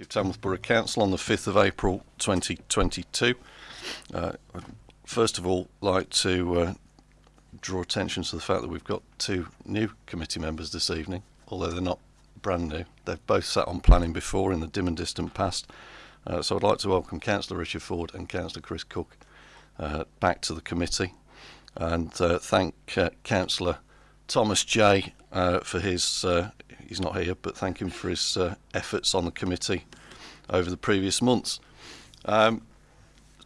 of Tamworth Borough Council on the 5th of April 2022. Uh, first of all like to uh, draw attention to the fact that we've got two new committee members this evening, although they're not brand new. They've both sat on planning before in the dim and distant past. Uh, so I'd like to welcome Councillor Richard Ford and Councillor Chris Cook uh, back to the committee and uh, thank uh, Councillor Thomas J for his he's not here, but thank him for his uh, efforts on the committee over the previous months. Um,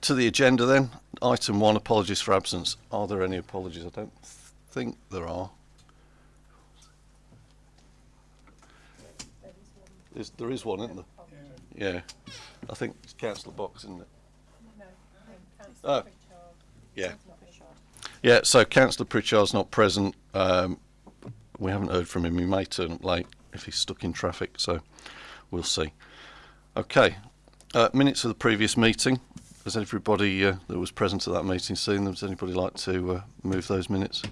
to the agenda then, item one, apologies for absence. Are there any apologies? I don't think there are. There's, there is one, isn't there? Yeah. I think it's Councillor Box, isn't it? Oh. Yeah. Yeah, so Councillor Pritchard's not present. Um, we haven't heard from him. He may turn up late if he's stuck in traffic, so we'll see. Okay, uh, minutes of the previous meeting. Has everybody uh, that was present at that meeting seen them? Does anybody like to uh, move those minutes?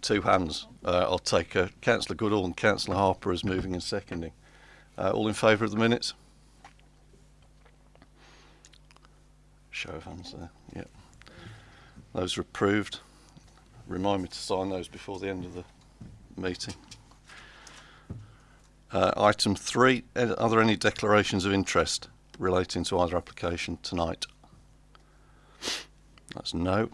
Two hands. Uh, I'll take uh, Councillor Goodall and Councillor Harper as moving and seconding. Uh, all in favour of the minutes? Show of hands there. Yep. Those are approved. Remind me to sign those before the end of the meeting. Uh, item three, uh, are there any declarations of interest relating to either application tonight? That's no.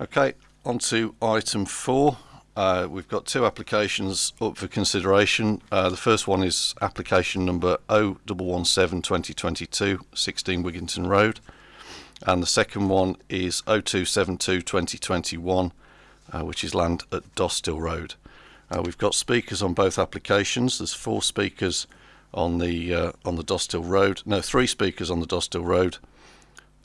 Okay, on to item four. Uh, we've got two applications up for consideration. Uh, the first one is application number 0117 2022, 16 Wigginton Road. And the second one is 0272 2021, uh, which is land at Dosthill Road. Uh, we've got speakers on both applications. There's four speakers on the uh, on the Dosthill Road. No, three speakers on the Dosthill Road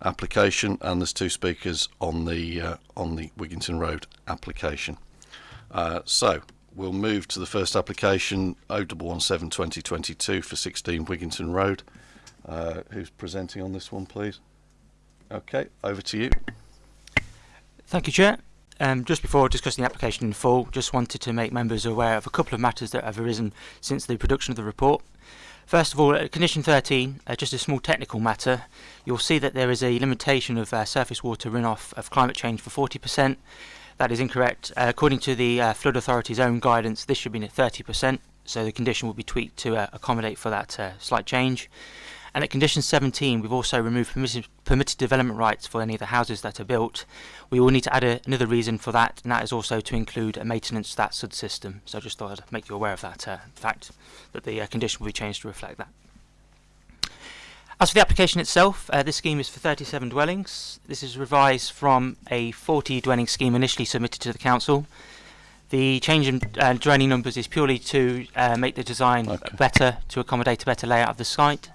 application, and there's two speakers on the uh, on the Wigginton Road application. Uh, so we'll move to the first application 0117 2022 for 16 Wigginton Road. Uh, who's presenting on this one, please? Okay, over to you. Thank you, Chair. Um, just before discussing the application in full, just wanted to make members aware of a couple of matters that have arisen since the production of the report. First of all, at condition 13, uh, just a small technical matter, you'll see that there is a limitation of uh, surface water runoff of climate change for 40%. That is incorrect. Uh, according to the uh, Flood Authority's own guidance, this should be at 30%, so the condition will be tweaked to uh, accommodate for that uh, slight change. And at condition 17, we've also removed permitted, permitted development rights for any of the houses that are built. We will need to add a, another reason for that, and that is also to include a maintenance of that SUD system. So I just thought I'd make you aware of that uh, fact, that the uh, condition will be changed to reflect that. As for the application itself, uh, this scheme is for 37 dwellings. This is revised from a 40 dwelling scheme initially submitted to the council. The change in uh, dwelling numbers is purely to uh, make the design Okay. better, to accommodate a better layout of the site.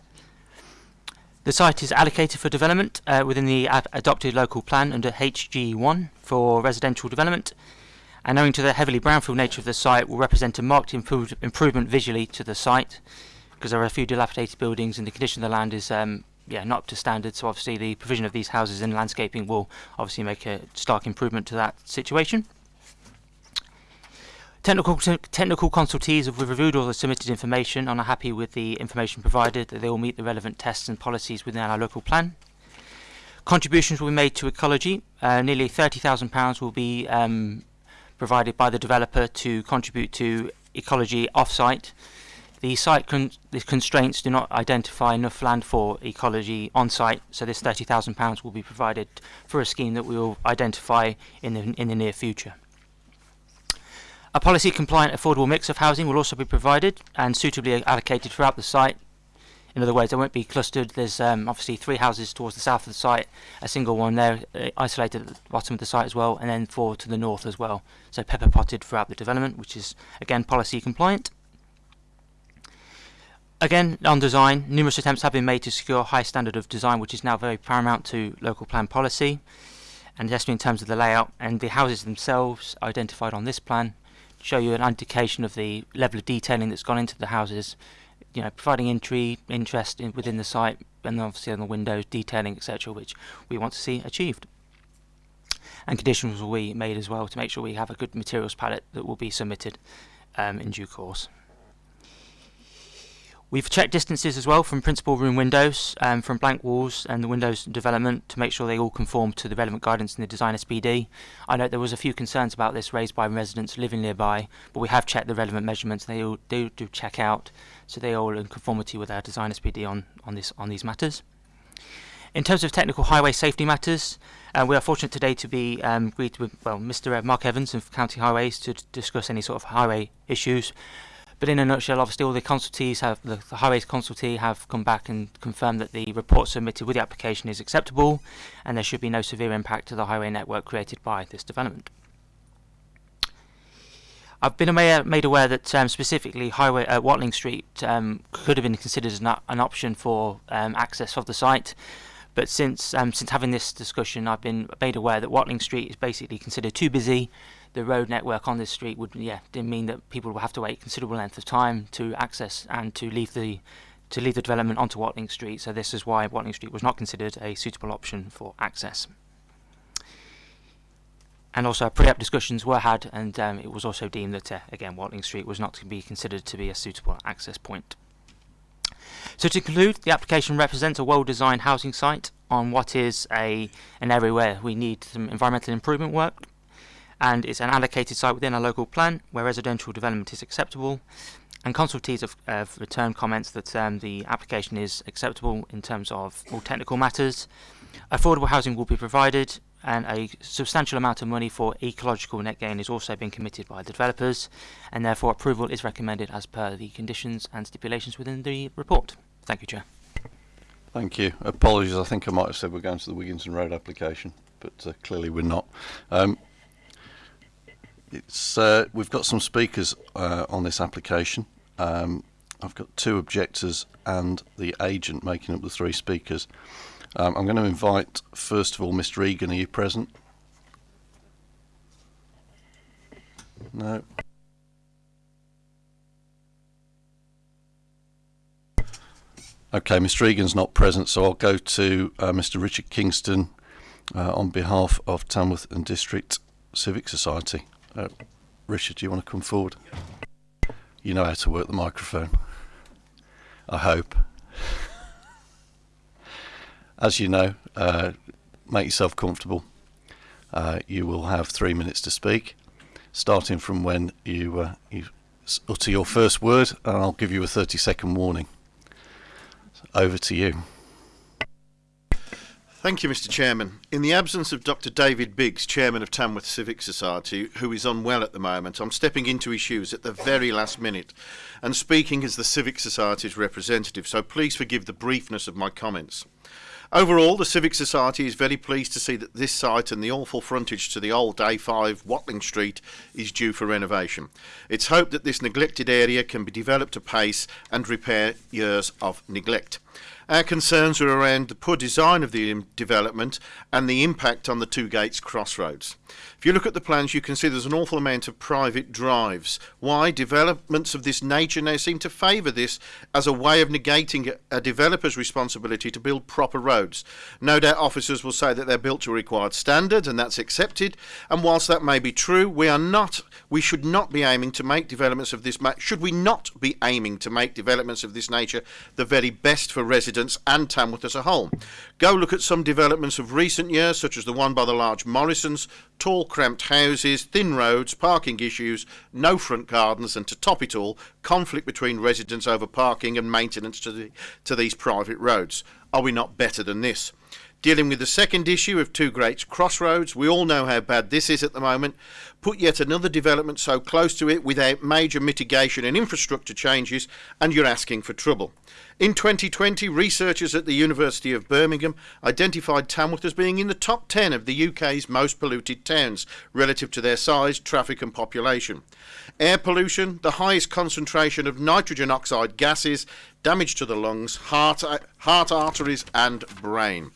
The site is allocated for development uh, within the ad- adopted local plan under HG1 for residential development. And owing to the heavily brownfield nature of the site, will represent a marked improve- improvement visually to the site because there are a few dilapidated buildings and the condition of the land is um, yeah not up to standard. So obviously the provision of these houses and landscaping will obviously make a stark improvement to that situation. Technical technical consultees have reviewed all the submitted information and are happy with the information provided that they will meet the relevant tests and policies within our local plan. Contributions will be made to ecology. Uh, nearly £30,000 will be um, provided by the developer to contribute to ecology off-site. The site con- the constraints do not identify enough land for ecology on-site, so this £30,000 will be provided for a scheme that we will identify in the, in the near future. A policy compliant affordable mix of housing will also be provided and suitably allocated throughout the site. In other words, they won't be clustered. There's um, obviously three houses towards the south of the site, a single one there uh, isolated at the bottom of the site as well, and then four to the north as well. So pepper potted throughout the development, which is again policy compliant. Again, on design, numerous attempts have been made to secure a high standard of design, which is now very paramount to local plan policy, and especially in terms of the layout and the houses themselves identified on this plan show you an indication of the level of detailing that's gone into the houses, you know, providing entry, interest in, within the site, and obviously on the windows, detailing, etc., which we want to see achieved. And conditions will be made as well to make sure we have a good materials palette that will be submitted um, in due course. We've checked distances as well from principal room windows, um, from blank walls and the windows development to make sure they all conform to the relevant guidance in the design SPD. I know there was a few concerns about this raised by residents living nearby, but we have checked the relevant measurements. They all do, do check out, so they are all in conformity with our design SPD on, on, this, on these matters. In terms of technical highway safety matters, uh, we are fortunate today to be um, agreed with well, Mr. Mark Evans of County Highways to discuss any sort of highway issues. But in a nutshell, obviously all the consultees have, the, the highways consultee have come back and confirmed that the report submitted with the application is acceptable and there should be no severe impact to the highway network created by this development. I've been made aware that um, specifically highway uh, Watling Street um, could have been considered an, an option for um, access of the site. But since um, since having this discussion, I've been made aware that Watling Street is basically considered too busy the road network on this street would yeah mean that people would have to wait considerable length of time to access and to leave the to leave the development onto Watling Street. So this is why Watling Street was not considered a suitable option for access. And also pre-app discussions were had and um, it was also deemed that uh, again Watling Street was not to be considered to be a suitable access point. So to conclude, the application represents a well-designed housing site on what is a an area where we need some environmental improvement work and it's an allocated site within a local plan where residential development is acceptable and consultees have, have returned comments that um, the application is acceptable in terms of all technical matters. Affordable housing will be provided and a substantial amount of money for ecological net gain is also being committed by the developers and therefore approval is recommended as per the conditions and stipulations within the report. Thank you, Chair. Thank you. Apologies, I think I might have said we're going to the Wigginton Road application, but uh, clearly we're not. Um, it's uh, we've got some speakers uh, on this application. Um, I've got two objectors and the agent making up the three speakers. Um, I'm going to invite first of all Mr. Egan. Are you present? No. Okay, Mr. Egan's not present, so I'll go to uh, Mr. Richard Kingston uh, on behalf of Tamworth and District Civic Society. Uh, Richard, do you want to come forward? You know how to work the microphone. I hope. As you know, uh, make yourself comfortable. Uh, you will have three minutes to speak, starting from when you, uh, you utter your first word, and I'll give you a 30 second warning. So over to you. Thank you, Mr Chairman. In the absence of Dr David Biggs, Chairman of Tamworth Civic Society, who is unwell at the moment, I'm stepping into his shoes at the very last minute and speaking as the Civic Society's representative, so please forgive the briefness of my comments. Overall, the Civic Society is very pleased to see that this site and the awful frontage to the old A5 Watling Street is due for renovation. It's hoped that this neglected area can be developed apace and repair years of neglect. Our concerns were around the poor design of the development and the impact on the Two Gates crossroads. If you look at the plans, you can see there's an awful amount of private drives. Why? Developments of this nature now seem to favour this as a way of negating a developer's responsibility to build proper roads. No doubt officers will say that they're built to a required standards and that's accepted. And whilst that may be true, we are not, we should not be aiming to make developments of this, should we not be aiming to make developments of this nature the very best for residents and Tamworth as a whole? Go look at some developments of recent years, such as the one by the large Morrisons, tall cramped houses, thin roads, parking issues, no front gardens, and to top it all, conflict between residents over parking and maintenance to, the, to these private roads. Are we not better than this? Dealing with the second issue of Two Gates Crossroads, we all know how bad this is at the moment. Put yet another development so close to it without major mitigation and infrastructure changes, and you're asking for trouble. In 2020, researchers at the University of Birmingham identified Tamworth as being in the top 10 of the UK's most polluted towns relative to their size, traffic, and population. Air pollution, the highest concentration of nitrogen oxide gases, damage to the lungs, heart, heart arteries, and brain.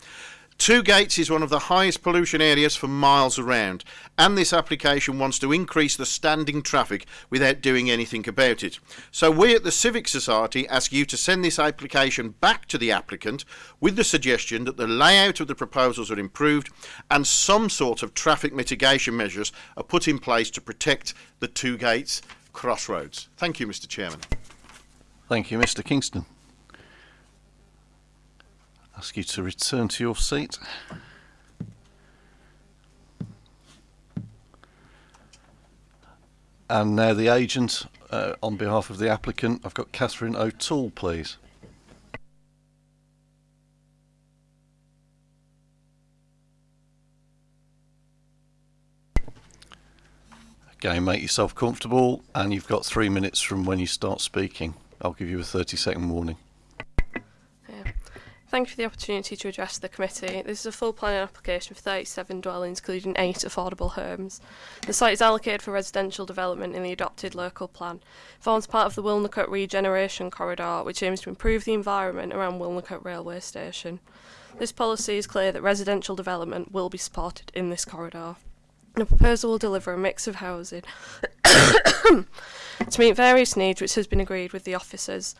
Two Gates is one of the highest pollution areas for miles around, and this application wants to increase the standing traffic without doing anything about it. So we at the Civic Society ask you to send this application back to the applicant with the suggestion that the layout of the proposals are improved and some sort of traffic mitigation measures are put in place to protect the Two Gates crossroads. Thank you, Mr Chairman. Thank you, Mr. Kingston. Ask you to return to your seat. And now the agent, uh, on behalf of the applicant, I've got Catherine O'Toole, please. Again, make yourself comfortable, and you've got three minutes from when you start speaking. I'll give you a 30 second warning. Thank you for the opportunity to address the committee. This is a full planning application for 37 dwellings, including eight affordable homes. The site is allocated for residential development in the adopted local plan. It forms part of the Wilnecote Regeneration Corridor, which aims to improve the environment around Wilnecote Railway Station. This policy is clear that residential development will be supported in this corridor. The proposal will deliver a mix of housing to meet various needs which has been agreed with the officers.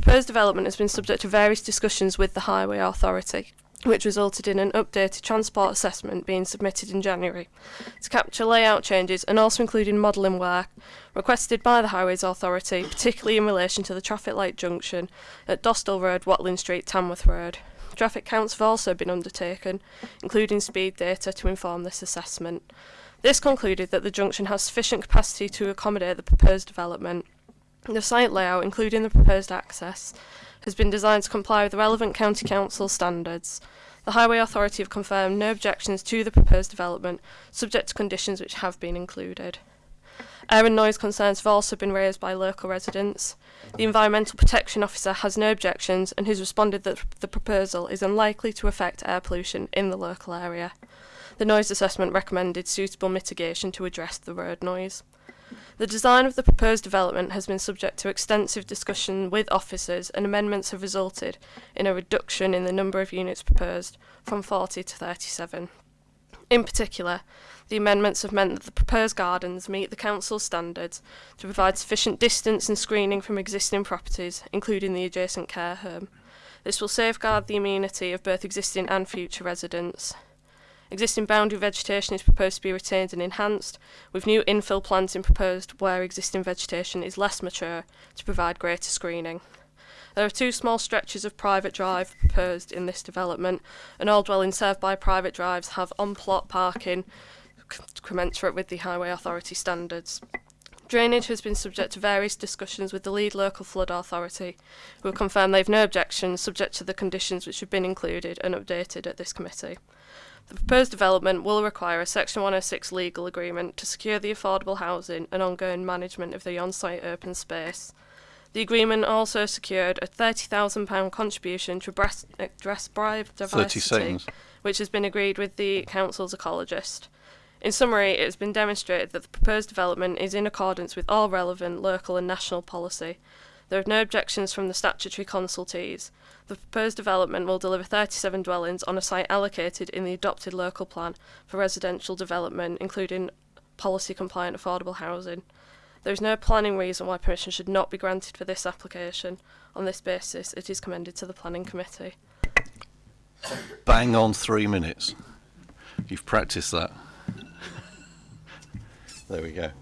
Proposed development has been subject to various discussions with the Highway Authority, which resulted in an updated transport assessment being submitted in January to capture layout changes and also including modelling work requested by the Highways Authority, particularly in relation to the traffic light junction at Dosthill Road, Watling Street, Tamworth Road. Traffic counts have also been undertaken, including speed data to inform this assessment. This concluded that the junction has sufficient capacity to accommodate the proposed development. The site layout, including the proposed access, has been designed to comply with the relevant County Council standards. The Highway Authority have confirmed no objections to the proposed development, subject to conditions which have been included. Air and noise concerns have also been raised by local residents. The Environmental Protection Officer has no objections and has responded that the proposal is unlikely to affect air pollution in the local area. The noise assessment recommended suitable mitigation to address the road noise. The design of the proposed development has been subject to extensive discussion with officers and amendments have resulted in a reduction in the number of units proposed from 40 to 37. In particular, the amendments have meant that the proposed gardens meet the council's standards to provide sufficient distance and screening from existing properties, including the adjacent care home. This will safeguard the amenity of both existing and future residents. Existing boundary vegetation is proposed to be retained and enhanced, with new infill planting proposed where existing vegetation is less mature to provide greater screening. There are two small stretches of private drive proposed in this development, and all dwellings served by private drives have on-plot parking commensurate with the Highway Authority standards. Drainage has been subject to various discussions with the lead local flood authority, who have confirmed they have no objections subject to the conditions which have been included and updated at this committee. The proposed development will require a Section 106 legal agreement to secure the affordable housing and ongoing management of the on-site open space. The agreement also secured a £30,000 contribution to address, address biodiversity, 30 which has been agreed with the council's ecologist. In summary, it has been demonstrated that the proposed development is in accordance with all relevant local and national policy. There are no objections from the statutory consultees. The proposed development will deliver 37 dwellings on a site allocated in the adopted local plan for residential development, including policy compliant affordable housing. There is no planning reason why permission should not be granted for this application. On this basis, it is commended to the Planning Committee. Bang on three minutes. You've practiced that. There we go.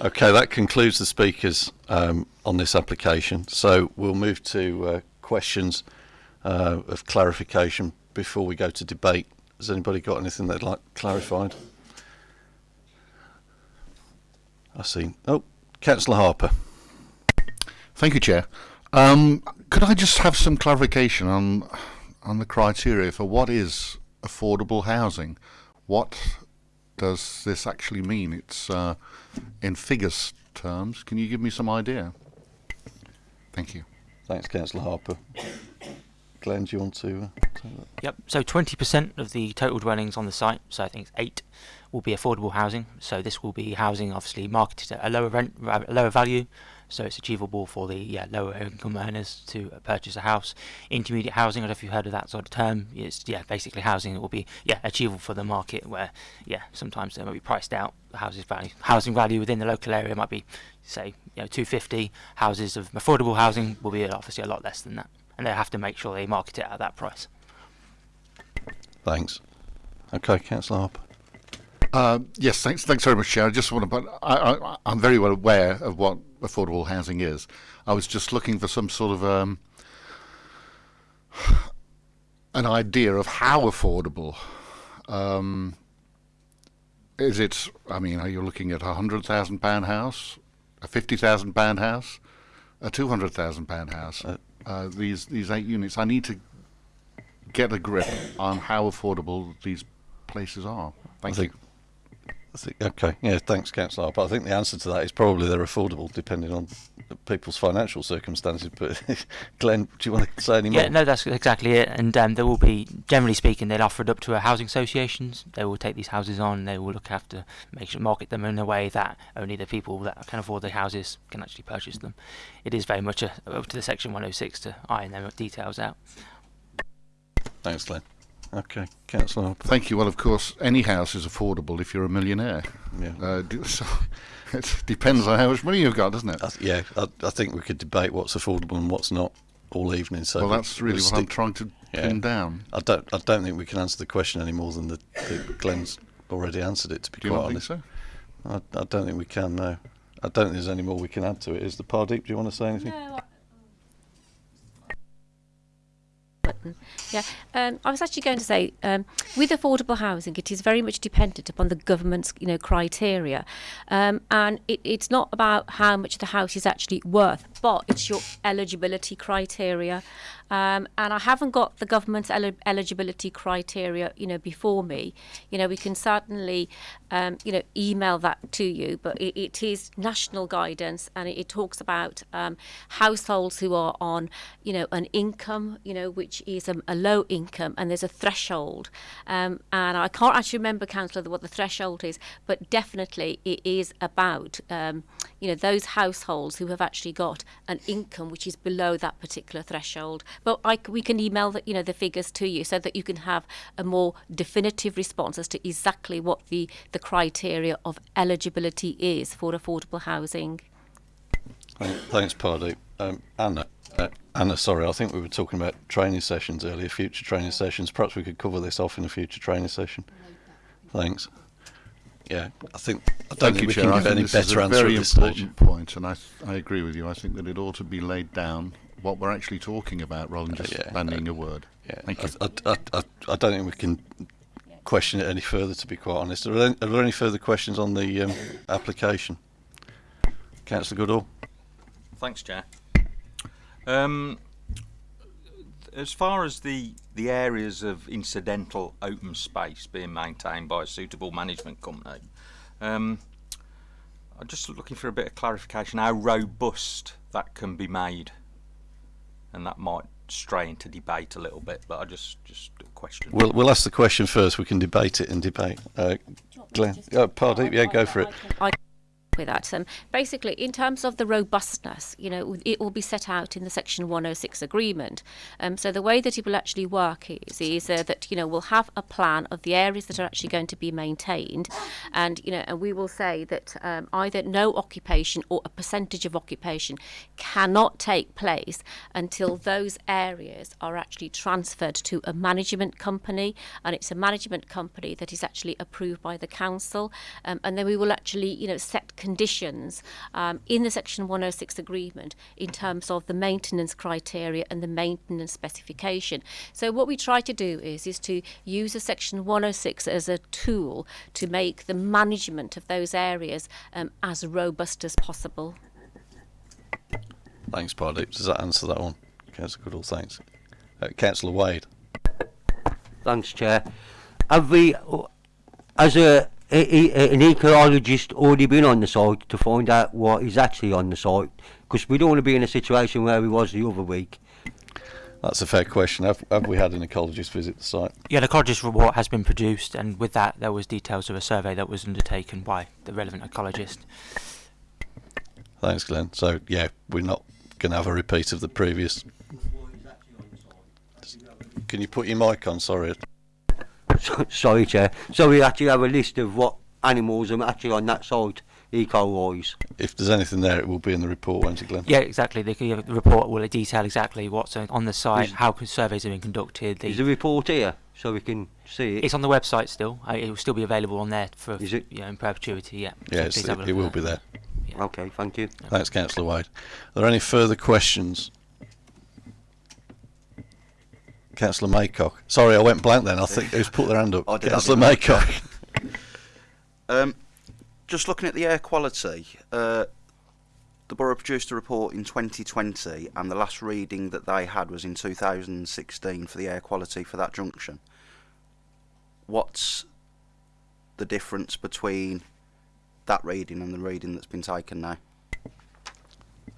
Okay, that concludes the speakers um, on this application. So we'll move to uh, questions uh, of clarification before we go to debate. Has anybody got anything they'd like clarified? I see. Oh, Councillor Harper. Thank you, Chair. Um, could I just have some clarification on on the criteria for what is affordable housing? What does this actually mean? It's uh, in figures terms. Can you give me some idea? Thank you. Thanks, Councillor Harper. Glenn, do you want to uh. Yep. So 20% of the total dwellings on the site, so I think it's eight, will be affordable housing. So this will be housing, obviously marketed at a lower rent, a lower value, so it's achievable for the yeah, lower income earners to purchase a house. Intermediate housing, I don't know if you've heard of that sort of term. It's yeah, basically housing that will be yeah achievable for the market, where yeah sometimes they might be priced out. Houses value, housing value within the local area might be say you know 250. Houses of affordable housing will be obviously a lot less than that, and they have to make sure they market it at that price. Thanks. Okay, Councillor Harper. Uh, yes, thanks. Thanks very much, Chair. I just want to, but I, I, I'm very well aware of what affordable housing is. I was just looking for some sort of um, an idea of how affordable. Um, is it? I mean, are you looking at a hundred thousand pound house, a fifty thousand pound house, a two hundred thousand pound house? Uh, Uh, these these eight units. I need to get a grip on how affordable these places are. Thank you. Think, okay, yeah, thanks, Councillor. But I think the answer to that is probably they're affordable depending on people's financial circumstances. But Glenn, do you want to say any more? Yeah, no, that's exactly it. And um, there will be, generally speaking, they'll offer it up to uh, housing associations. They will take these houses on. They will look after, make sure market them in a way that only the people that can afford the houses can actually purchase them. It is very much a, up to the Section 106 to iron them details out. Thanks, Glenn. Okay, Councillor. Thank you. Well, of course, any house is affordable if you're a millionaire. Yeah. Uh, do, so it depends on how much money you've got, doesn't it? I th- yeah, I, I think we could debate what's affordable and what's not all evening. So well, that's really we'll what I'm trying to Yeah. pin down. I don't. I don't think we can answer the question any more than the, the Glenn's already answered it. To be Do you quite not think honest, so? I, I don't think we can. No, I don't think there's any more we can add to it. Is the Pardeep? Do you want to say anything? No. I- Button. Yeah, um, I was actually going to say, um, with affordable housing, it is very much dependent upon the government's, you know, criteria, um, and it, it's not about how much the house is actually worth, but it's your eligibility criteria. Um, and I haven't got the government's eli- eligibility criteria, you know, before me. You know, we can certainly, um, you know, email that to you, but it, it is national guidance, and it, it talks about um, households who are on, you know, an income, you know, which is a, a low income, and there's a threshold. Um, and I can't actually remember, councillor, what the threshold is, but definitely it is about, um, you know, those households who have actually got an income which is below that particular threshold. But I we can email the, you know, the figures to you so that you can have a more definitive response as to exactly what the, the criteria of eligibility is for affordable housing. Thanks, Pardeep. Um, Anna. Uh, Anna, sorry, I think we were talking about training sessions earlier, future training sessions. Perhaps we could cover this off in a future training session. Thanks. Yeah, I think I don't Thank think you, we Chair. can I give think any this is better a answer very at this stage. important point, and I, I agree with you. I think that it ought to be laid down what we're actually talking about rather than Uh, just yeah, bandying a word. Yeah, Thank you. I, I, I, I, I don't think we can question it any further. To be quite honest, are there any, are there any further questions on the um, application? Councillor Goodall. Thanks, Chair. Um, as far as the the areas of incidental open space being maintained by a suitable management company, um, I'm just looking for a bit of clarification how robust that can be made, and that might stray into debate a little bit. But I just just a question. We'll we'll ask the question first. We can debate it and debate. Uh, Glenn, Pardeep, yeah, go for it. I with that. Um, basically, in terms of the robustness, you know, it will be set out in the Section 106 agreement. Um, so the way that it will actually work is, is uh, that you know we'll have a plan of the areas that are actually going to be maintained, and you know, and we will say that um, either no occupation or a percentage of occupation cannot take place until those areas are actually transferred to a management company, and it's a management company that is actually approved by the council, um, and then we will actually, you know, set conditions um, in the Section 106 agreement in terms of the maintenance criteria and the maintenance specification. So what we try to do is is to use a Section 106 as a tool to make the management of those areas um, as robust as possible. Thanks, Pardeep. Does that answer that one? Councillor Goodall, thanks. Uh, Councillor Wade. Thanks, Chair. Have we, as a, a, a- an ecologist, already been on the site to find out what is actually on the site? Because we don't want to be in a situation where we was the other week. That's a fair question. Have, have we had an ecologist visit the site? Yeah, the ecologist report has been produced, and with that, there was details of a survey that was undertaken by the relevant ecologist. Thanks, Glenn. So, yeah, we're not going to have a repeat of the previous. Can you put your mic on? Sorry. So- Sorry, Chair. So we actually have a list of what animals are actually on that site, eco-wise. If there's anything there, it will be in the report, won't it, Glenn? Yeah, exactly. The, the report will detail exactly what's on on the site, Is- how surveys have been conducted. The, Is the report here? so we can see it? It's on the website still. Uh, it will still be available on there for Is it? you know, in perpetuity. Yeah. Yeah, So it, have a look it will that. be there. Yeah. Okay, thank you. Thanks, Councillor Wade. Are there any further questions? Councillor Maycock. Sorry, I went blank then. I think who's put their hand up? I Councillor. Maycock. Um, just looking at the air quality, uh, the borough produced a report in 2020, and the last reading that they had was in 2016 for the air quality for that junction. What's the difference between that reading and the reading that's been taken now?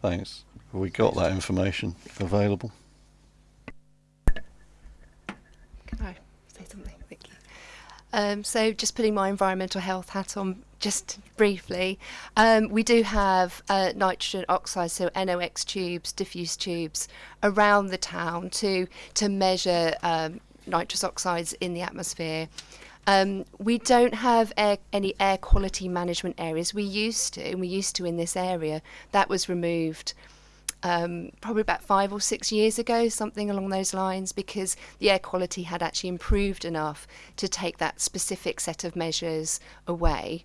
Thanks. Have we got that information available? Say something? Thank you. Um, so, just putting my environmental health hat on just briefly, um, we do have uh, nitrogen oxides, so NOx tubes, diffuse tubes around the town to to measure um, nitrous oxides in the atmosphere. Um, we don't have air, any air quality management areas. We used to, and we used to in this area. That was removed um, probably about five or six years ago, something along those lines, because the air quality had actually improved enough to take that specific set of measures away.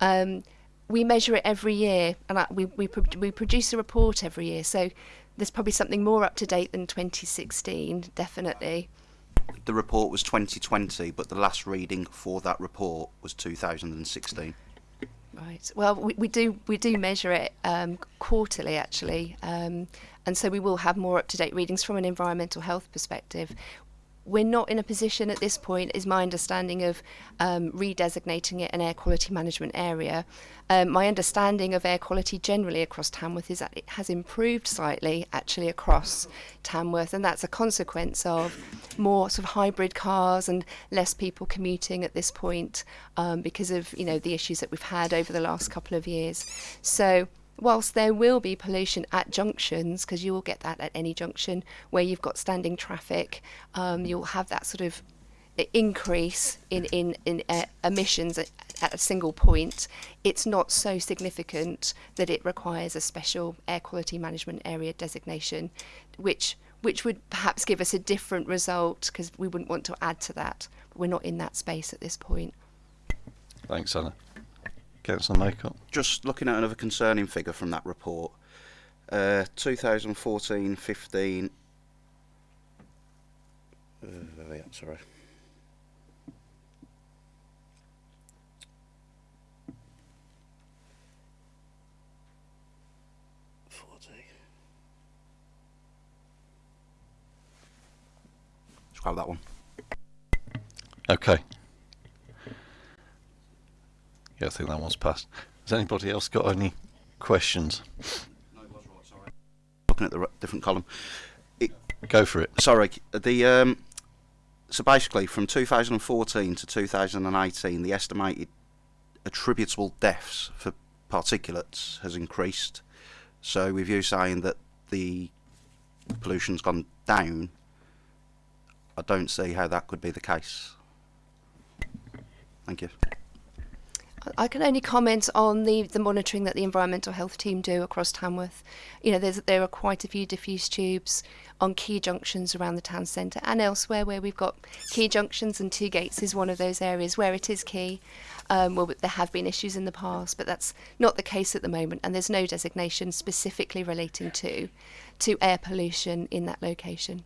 Um, we measure it every year, and we, we, we produce a report every year, so there's probably something more up to date than 2016, definitely. The report was 2020, but the last reading for that report was 2016. Right. Well, we, we do we do measure it um, quarterly actually, um, and so we will have more up to date readings from an environmental health perspective. We're not in a position at this point, is my understanding of um, redesignating it an air quality management area. Um, my understanding of air quality generally across Tamworth is that it has improved slightly actually across Tamworth, and that's a consequence of more sort of hybrid cars and less people commuting at this point um, because of you know the issues that we've had over the last couple of years. So whilst there will be pollution at junctions, because you will get that at any junction where you've got standing traffic, um, you'll have that sort of increase in in in uh, emissions at, at a single point. It's not so significant that it requires a special air quality management area designation, which which would perhaps give us a different result because we wouldn't want to add to that. We're not in that space at this point. Thanks, Anna. Councillor Maycock. just looking at another concerning figure from that report, uh, 2014-15. Uh, yeah, sorry. Scrap that one. Okay. Yeah, I think that one's passed. Has anybody else got any questions? Sorry. Looking at the different column. Go for it. Sorry, the um, so basically from 2014 to 2018, the estimated attributable deaths for particulates has increased. So with you saying that the pollution's gone down, I don't see how that could be the case. Thank you. I can only comment on the, the monitoring that the environmental health team do across Tamworth. You know, there are quite a few diffuse tubes on key junctions around the town centre and elsewhere where we've got key junctions, and Two Gates is one of those areas where it is key. Um, well, there have been issues in the past, but that's not the case at the moment, and there's no designation specifically relating to to air pollution in that location.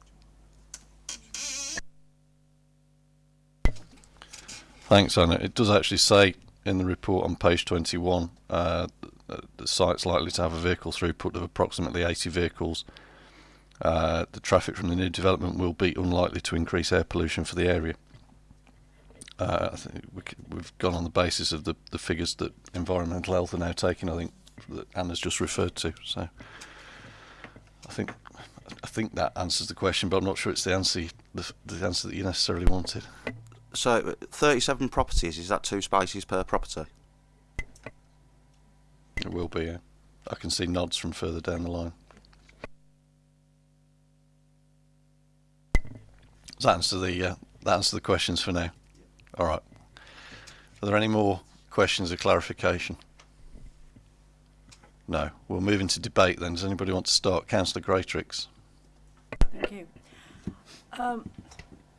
Thanks, Anna. It does actually say in the report on page 21 uh, th- the site's likely to have a vehicle throughput of approximately 80 vehicles. Uh, the traffic from the new development will be unlikely to increase air pollution for the area. Uh, I think we we've gone on the basis of the, the figures that environmental health are now taking. I think that Anna's just referred to. So I think I think that answers the question, but I'm not sure it's the answer the, the answer that you necessarily wanted. So uh, 37 properties, is that two spaces per property? It will be. Yeah. I can see nods from further down the line. Does that answer the uh, that answer the questions for now? All right. Are there any more questions or clarification? No. We'll move into debate then. Does anybody want to start? Councillor Greatrix. Thank you. Um,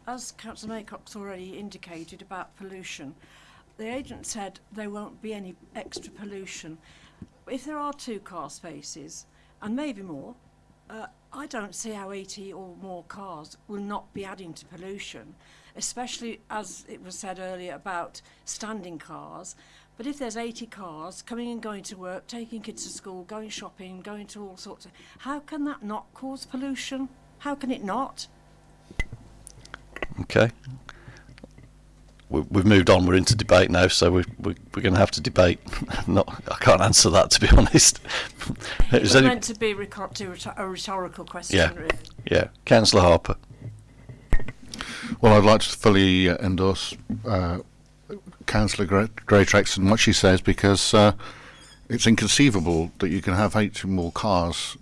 as Councillor Maycock's already indicated about pollution, the agent said there won't be any extra pollution. If there are two car spaces, and maybe more, uh, I don't see how 80 or more cars will not be adding to pollution, especially as it was said earlier about standing cars. But if there's 80 cars coming and going to work, taking kids to school, going shopping, going to all sorts of... How can that not cause pollution? How can it not? Okay. We, we've moved on. We're into debate now, so we, we, we're going to have to debate. Not, I can't answer that to be honest. It Is was any- meant to be recor- to rhetor- a rhetorical question, Yeah. really. yeah, Councillor Harper. Well, I'd like to fully uh, endorse uh, Councillor Gre- Greatrex and what she says because uh, it's inconceivable that you can have eight more cars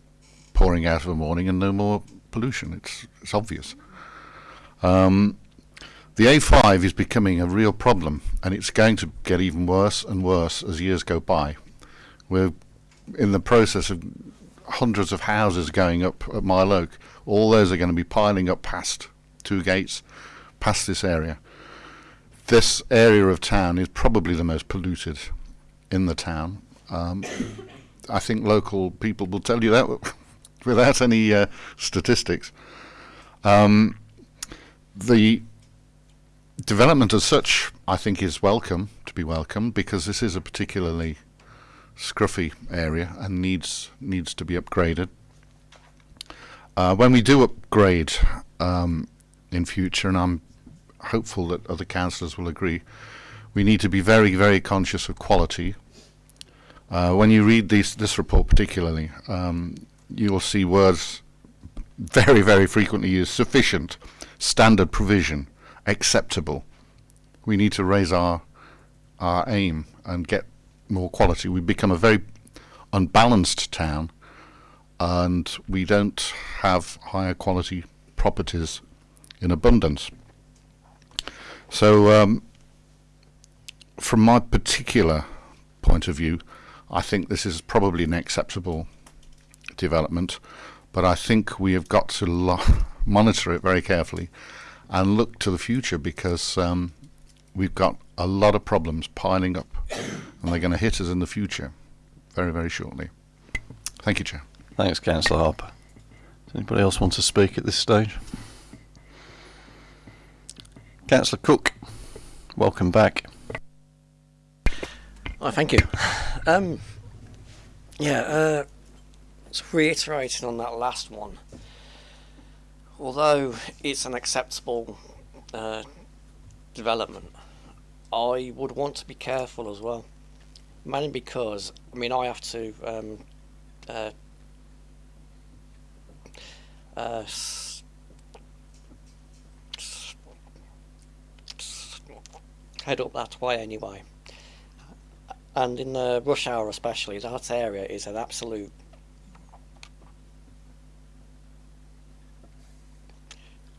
pouring out of a morning and no more pollution. It's it's obvious. Um, the A5 is becoming a real problem, and it's going to get even worse and worse as years go by. We're in the process of hundreds of houses going up at Mile Oak. All those are going to be piling up past two gates, past this area. This area of town is probably the most polluted in the town. Um, I think local people will tell you that without any uh, statistics. Um, the development as such, I think, is welcome to be welcome because this is a particularly scruffy area and needs needs to be upgraded. Uh, when we do upgrade um, in future, and I'm hopeful that other councillors will agree, we need to be very, very conscious of quality. Uh, when you read these, this report particularly, um, you will see words very, very frequently used, sufficient, standard provision, acceptable. We need to raise our, our aim and get more quality. We become a very unbalanced town and we don't have higher quality properties in abundance. So, um, from my particular point of view, I think this is probably an acceptable development, but I think we have got to monitor it very carefully and look to the future because um, we've got a lot of problems piling up and they're going to hit us in the future very, very shortly. Thank you, Chair. Thanks, Councillor Harper. Does anybody else want to speak at this stage? Councillor Cook, welcome back. Oh, thank you. Um, yeah, uh, just reiterating on that last one. Although it's an acceptable uh, development, I would want to be careful as well. Mainly because, I mean, I have to um, uh, uh, head up that way anyway and in the rush hour especially, that area is an absolute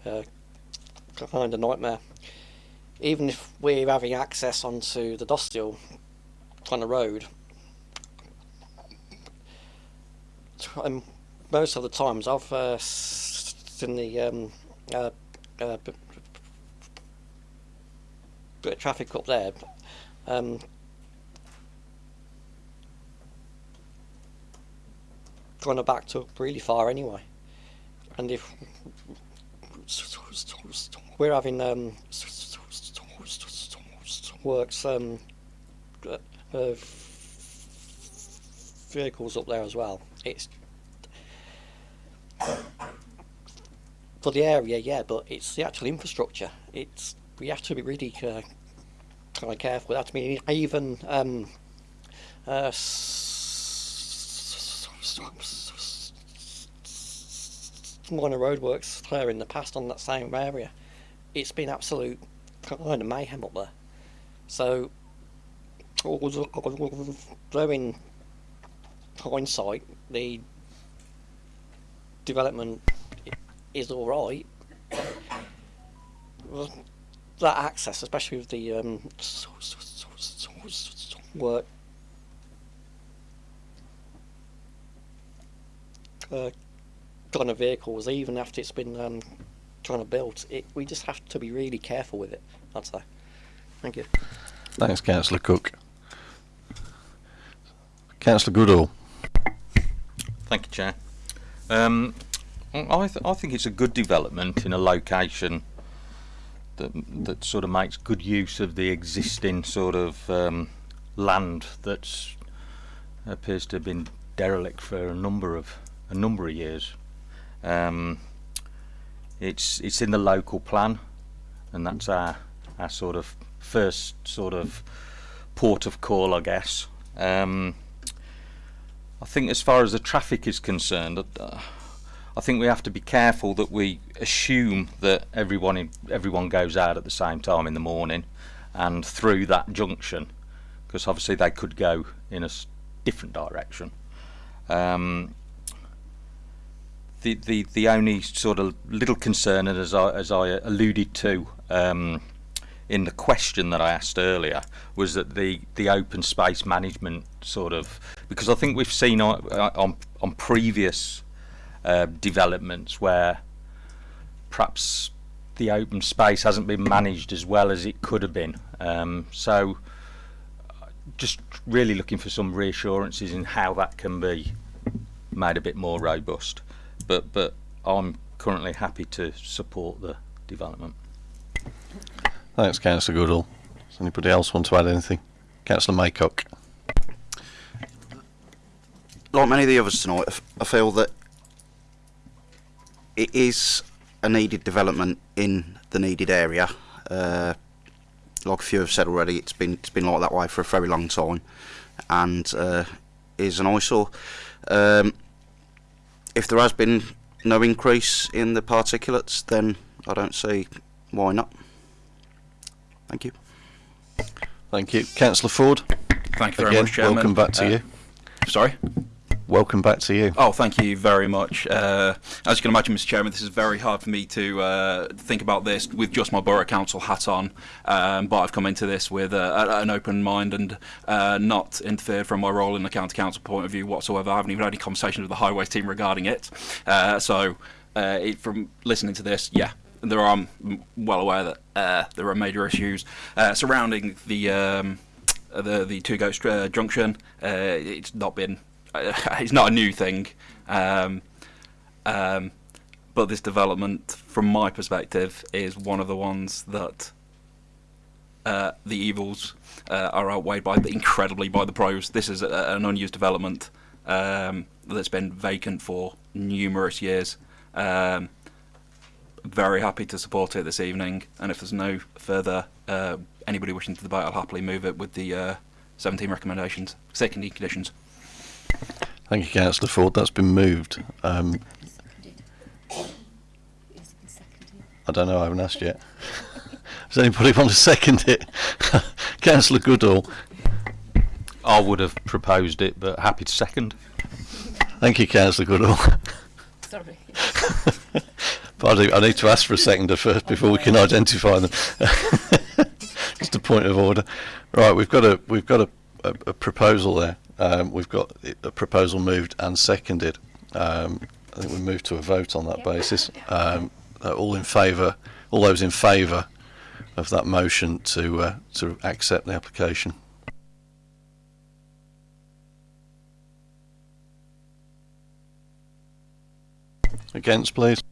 uh, kind of nightmare. Even if we're having access onto the Dosthill kind of road, um, most of the times I've uh, seen the um, uh, uh, bit of traffic up there. Um, kind of backed up really far anyway. And if we're having um, works um, uh, vehicles up there as well, it's for the area, yeah, but it's the actual infrastructure. It's we have to be really uh, kind of careful. That I mean, even um, uh, minor roadworks there in the past on that same area. It's been absolute kind of mayhem up there. So, although in hindsight, the development is all right. That access, especially with the um, work uh, kind of vehicles, even after it's been um, trying to build. It, we just have to be really careful with it. I'd say. Thank you. Thanks, Councillor Cook. Councillor Goodall. Thank you, Chair. Um, I, th- I think it's a good development in a location that that sort of makes good use of the existing sort of um, land that appears to have been derelict for a number of a number of years. Um, it's it's in the local plan, and that's our our sort of first sort of port of call, I guess. Um, I think as far as the traffic is concerned, uh, I think we have to be careful that we assume that everyone in, everyone goes out at the same time in the morning and through that junction, because obviously they could go in a different direction. Um, the, the the only sort of little concern, and as I as I alluded to um, in the question that I asked earlier, was that the the open space management sort of because I think we've seen on on, on previous uh, developments where perhaps the open space hasn't been managed as well as it could have been. Um, so just really looking for some reassurances in how that can be made a bit more robust. But but I'm currently happy to support the development. Thanks, Councillor Goodall. Does anybody else want to add anything? Councillor Maycock. like many of the others tonight, I feel that it is a needed development in the needed area. Uh, like a few have said already, it's been it's been like that way for a very long time, and uh, is an eyesore. Um, if there has been no increase in the particulates, then I don't see why not. Thank you. Thank you. Councillor Ford. Thank you very Again, much, Chairman. welcome back to Uh, you. Sorry? Welcome back to you. Oh, thank you very much. Uh, as you can imagine, Mr. Chairman, this is very hard for me to uh, think about this with just my borough council hat on. Um, but I've come into this with uh, an open mind and uh, not interfered from my role in the county council point of view whatsoever. I haven't even had any conversations with the highways team regarding it. Uh, so, uh, it, from listening to this, yeah, there are, I'm well aware that uh, there are major issues uh, surrounding the. Um, the the Two Gates uh, junction. It's not been it's not a new thing, um, um, but this development, from my perspective, is one of the ones that uh, the evils uh, are outweighed by the, incredibly by the pros. This is a, an unused development um, that's been vacant for numerous years. Um, very happy to support it this evening, and if there's no further uh, anybody wishing to debate, I'll happily move it with the uh, 17 recommendations, seconding conditions. Thank you, Councillor Ford. That's been moved. Um, I don't know. I haven't asked yet. Does anybody want to second it? Councillor Goodall. I would have proposed it, but happy to second. Thank you, Councillor Goodall. Sorry. but I, do, I need to ask for a seconder first before we can identify them. Just a point of order. Right, we've got a we've got a, a, a proposal there. Um, we've got a proposal moved and seconded. Um, I think we move to a vote on that basis. Um, uh, all in favour, all those in favour of that motion to uh, to accept the application. Against, please.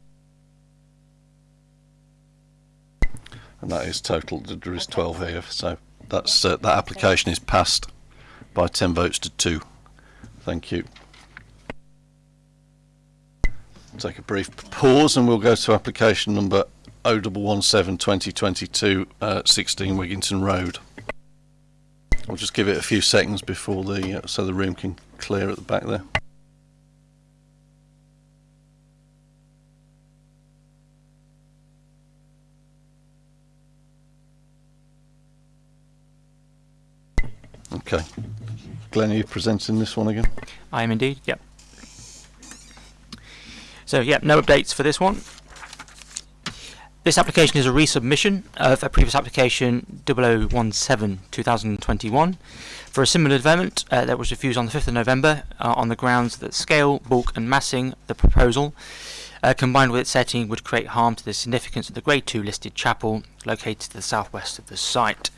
And that is total. There is 12 here, so that's uh, that application is passed by 10 votes to two. Thank you. Take a brief pause, and we'll go to application number 0117 2022 uh, 16 Wigginton Road. I'll just give it a few seconds before the uh, so the room can clear at the back there. Okay. Glenn, are you presenting this one again? I am indeed, yep. So, yeah, no updates for this one. This application is a resubmission of a previous application 0017 2021 for a similar development uh, that was refused on the 5th of November uh, on the grounds that scale, bulk, and massing the proposal uh, combined with its setting, would create harm to the significance of the Grade 2 listed chapel located to the southwest of the site.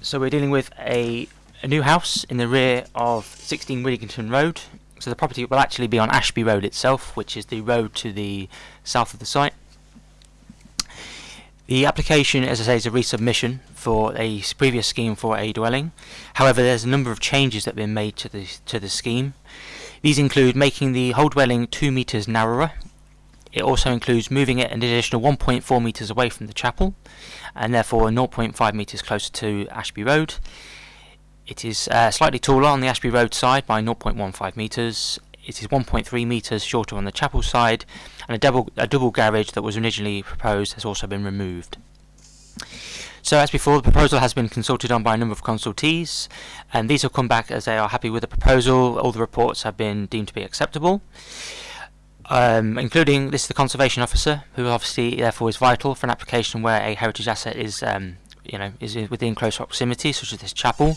So we're dealing with a, a new house in the rear of 16 Wigginton Road. So the property will actually be on Ashby Road itself, which is the road to the south of the site. The application, as I say, is a resubmission for a previous scheme for a dwelling. However, there's a number of changes that have been made to the to the scheme. These include making the whole dwelling two metres narrower. It also includes moving it an additional 1.4 metres away from the chapel, and therefore 0.5 metres closer to Ashby Road. It is uh, slightly taller on the Ashby Road side by 0.15 metres. It is 1.3 metres shorter on the chapel side, and a double a double garage that was originally proposed has also been removed. So as before, the proposal has been consulted on by a number of consultees, and these have come back as they are happy with the proposal. All the reports have been deemed to be acceptable, um, including this is the conservation officer, who obviously therefore is vital for an application where a heritage asset is, um, you know, is within close proximity, such as this chapel.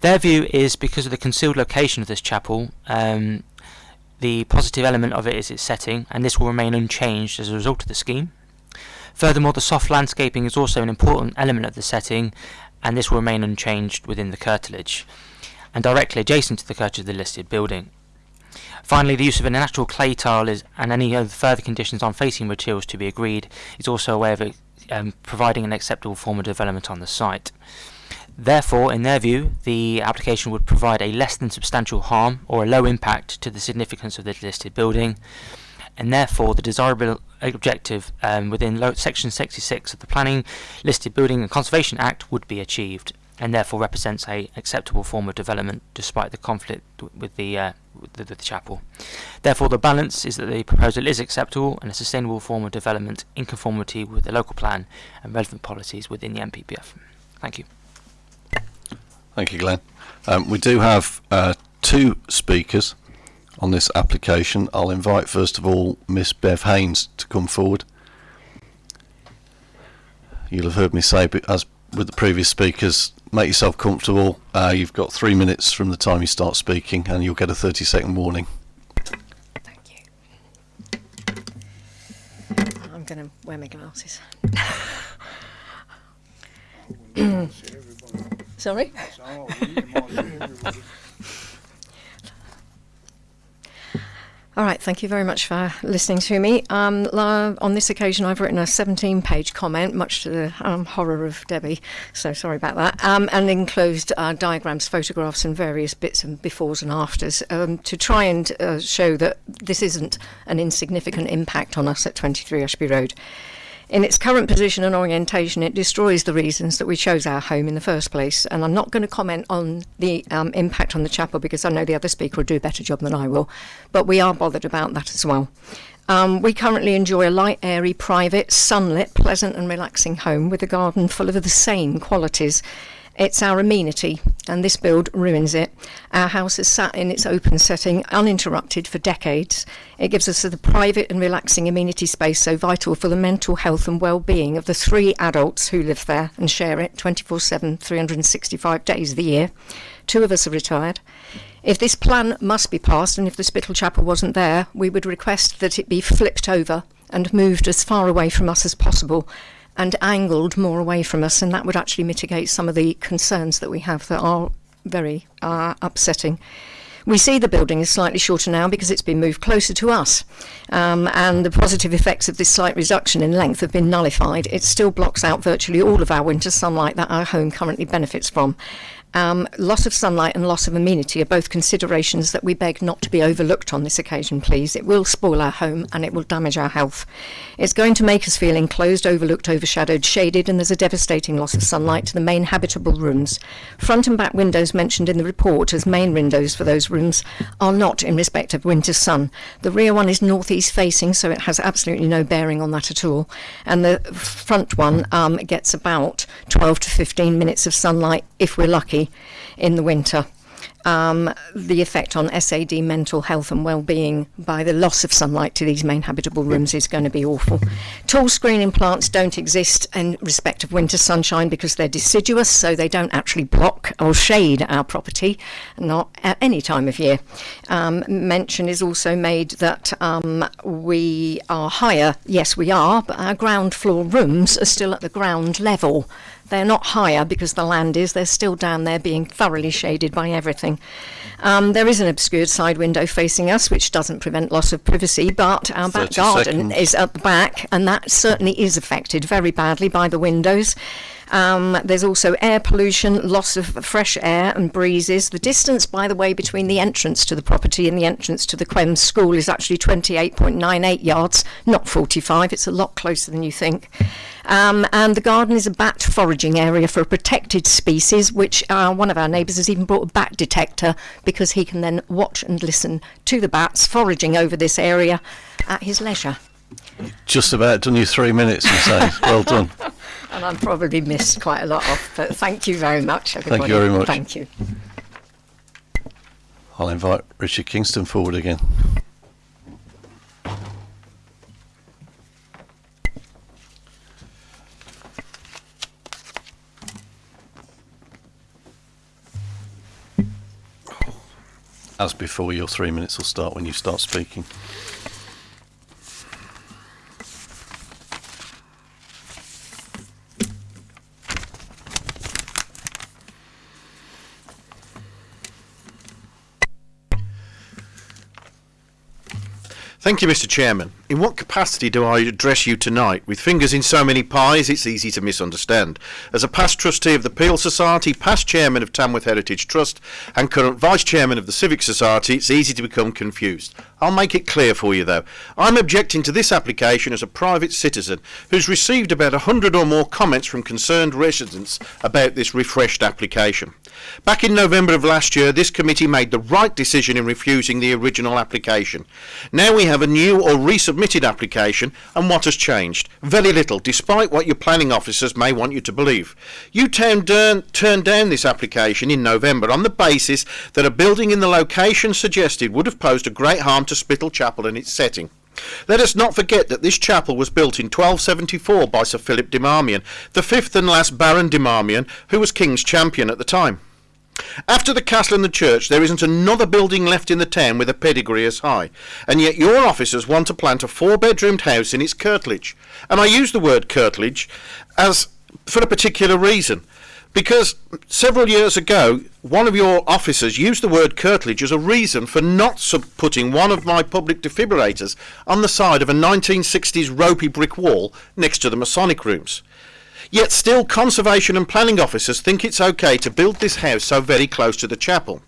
Their view is because of the concealed location of this chapel, um, the positive element of it is its setting, and this will remain unchanged as a result of the scheme. Furthermore, the soft landscaping is also an important element of the setting, and this will remain unchanged within the curtilage, and directly adjacent to the curtilage of the listed building. Finally, the use of a natural clay tile is, and any other further conditions on facing materials to be agreed is also a way of um, providing an acceptable form of development on the site. Therefore, in their view, the application would provide a less than substantial harm or a low impact to the significance of the listed building, and therefore the desirable objective um, within Section 66 of the Planning, Listed Building and Conservation Act would be achieved, and therefore represents a acceptable form of development despite the conflict with the, uh, with the, the chapel. Therefore, the balance is that the proposal is acceptable and a sustainable form of development in conformity with the local plan and relevant policies within the NPPF. Thank you. Thank you, Glenn. Um, we do have uh, two speakers on this application. I'll invite first of all Miss Bev Haynes to come forward. You'll have heard me say, as with the previous speakers, make yourself comfortable. Uh, you've got three minutes from the time you start speaking, and you'll get a 30 second warning. Thank you. I'm going to wear my glasses. Sorry? All right, thank you very much for listening to me. Um, on this occasion, I've written a 17 page comment, much to the um, horror of Debbie, so sorry about that, um, and enclosed uh, diagrams, photographs, and various bits and befores and afters um, to try and uh, show that this isn't an insignificant impact on us at 23 Ashby Road. In its current position and orientation, it destroys the reasons that we chose our home in the first place. And I'm not going to comment on the um, impact on the chapel because I know the other speaker will do a better job than I will. But we are bothered about that as well. Um, we currently enjoy a light, airy, private, sunlit, pleasant, and relaxing home with a garden full of the same qualities. It's our amenity, and this build ruins it. Our house has sat in its open setting uninterrupted for decades. It gives us the private and relaxing amenity space so vital for the mental health and well-being of the three adults who live there and share it 24/7, 365 days of the year. Two of us are retired. If this plan must be passed, and if the Spittal Chapel wasn't there, we would request that it be flipped over and moved as far away from us as possible and angled more away from us, and that would actually mitigate some of the concerns that we have that are very uh, upsetting. We see the building is slightly shorter now because it's been moved closer to us, um, and the positive effects of this slight reduction in length have been nullified. It still blocks out virtually all of our winter sunlight that our home currently benefits from. Um, loss of sunlight and loss of amenity are both considerations that we beg not to be overlooked on this occasion, please. It will spoil our home and it will damage our health. It's going to make us feel enclosed, overlooked, overshadowed, shaded, and there's a devastating loss of sunlight to the main habitable rooms. Front and back windows mentioned in the report as main windows for those rooms are not in respect of winter sun. The rear one is northeast facing, so it has absolutely no bearing on that at all. And the front one um, gets about 12 to 15 minutes of sunlight if we're lucky in the winter. um, the effect on SAD mental health and well-being by the loss of sunlight to these main habitable rooms is going to be awful. Tall screening plants don't exist in respect of winter sunshine because they're deciduous, so they don't actually block or shade our property, not at any time of year. Um, mention is also made that um, we are higher. Yes, we are, but our ground floor rooms are still at the ground level. They're not higher because the land is, they're still down there being thoroughly shaded by everything. Um, there is an obscured side window facing us, which doesn't prevent loss of privacy, but our back garden seconds. is at the back, and that certainly is affected very badly by the windows. Um, there's also air pollution, loss of fresh air and breezes. The distance, by the way, between the entrance to the property and the entrance to the Quem School is actually 28.98 yards, not 45. It's a lot closer than you think. Um, and the garden is a bat foraging area for a protected species, which uh, one of our neighbours has even brought a bat detector because he can then watch and listen to the bats foraging over this area at his leisure. Just about done you three minutes, you say. well done. And I've probably missed quite a lot off, but thank you very much, everybody. Thank you very much. Thank you. I'll invite Richard Kingston forward again. As before, your three minutes will start when you start speaking. Thank you, Mr. Chairman. In what capacity do I address you tonight? With fingers in so many pies, it's easy to misunderstand. As a past trustee of the Peel Society, past chairman of Tamworth Heritage Trust, and current vice chairman of the Civic Society, it's easy to become confused. I'll make it clear for you, though. I'm objecting to this application as a private citizen who's received about a hundred or more comments from concerned residents about this refreshed application. Back in November of last year, this committee made the right decision in refusing the original application. Now we have a new or resubmitted application, and what has changed? Very little, despite what your planning officers may want you to believe. You turned down this application in November on the basis that a building in the location suggested would have posed a great harm to Spittal Chapel and its setting. Let us not forget that this chapel was built in 1274 by Sir Philip de Marmion, the fifth and last Baron de Marmion, who was King's champion at the time. After the castle and the church, there isn't another building left in the town with a pedigree as high, and yet your officers want to plant a four-bedroomed house in its curtilage. And I use the word curtilage as for a particular reason, because several years ago, one of your officers used the word curtilage as a reason for not putting one of my public defibrillators on the side of a 1960s ropey brick wall next to the Masonic rooms. Yet still conservation and planning officers think it's okay to build this house so very close to the chapel.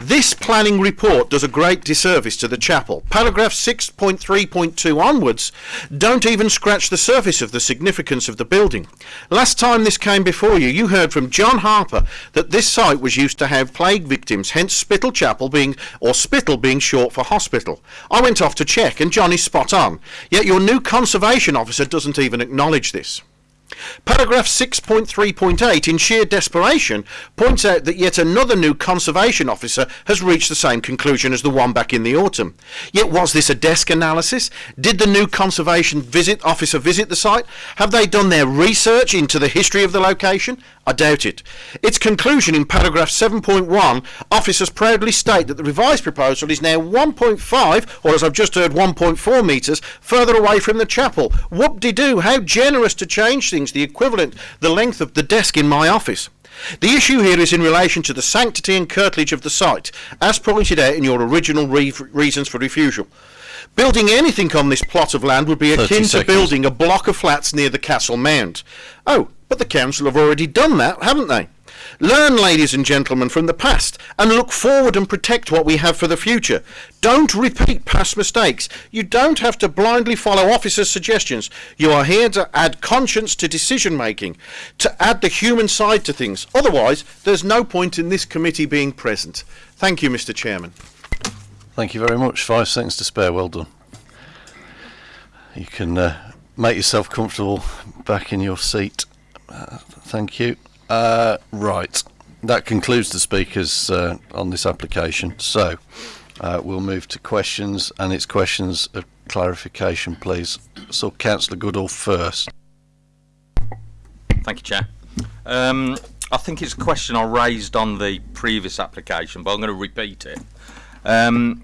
This planning report does a great disservice to the chapel. Paragraph 6.3.2 onwards don't even scratch the surface of the significance of the building. Last time this came before you, you heard from John Harper that this site was used to have plague victims, hence Spittal Chapel being, or Spittal being short for hospital. I went off to check and John is spot on, yet your new conservation officer doesn't even acknowledge this. Paragraph 6.3.8, in sheer desperation, points out that yet another new conservation officer has reached the same conclusion as the one back in the autumn. Yet was this a desk analysis? Did the new conservation visit officer visit the site? Have they done their research into the history of the location? I doubt it. Its conclusion in paragraph 7.1, officers proudly state that the revised proposal is now 1.5, or as I've just heard, 1.4 metres further away from the chapel. Whoop-de-doo, how generous to change things, the equivalent, the length of the desk in my office. The issue here is in relation to the sanctity and curtilage of the site, as pointed out in your original re- reasons for refusal. Building anything on this plot of land would be akin to building a block of flats near the castle mound. Oh, but the council have already done that, haven't they? Learn, ladies and gentlemen, from the past and look forward and protect what we have for the future. Don't repeat past mistakes. You don't have to blindly follow officers' suggestions. You are here to add conscience to decision making, to add the human side to things. Otherwise, there's no point in this committee being present. Thank you, Mr. Chairman. Thank you very much. Five seconds to spare. Well done. You can uh, make yourself comfortable back in your seat. Uh, thank you. Uh, right. that concludes the speakers uh, on this application. So uh, we'll move to questions, and it's questions of clarification, please. So, Councillor Goodall first. Thank you, Chair. Um, I think it's a question I raised on the previous application, but I'm going to repeat it. Um,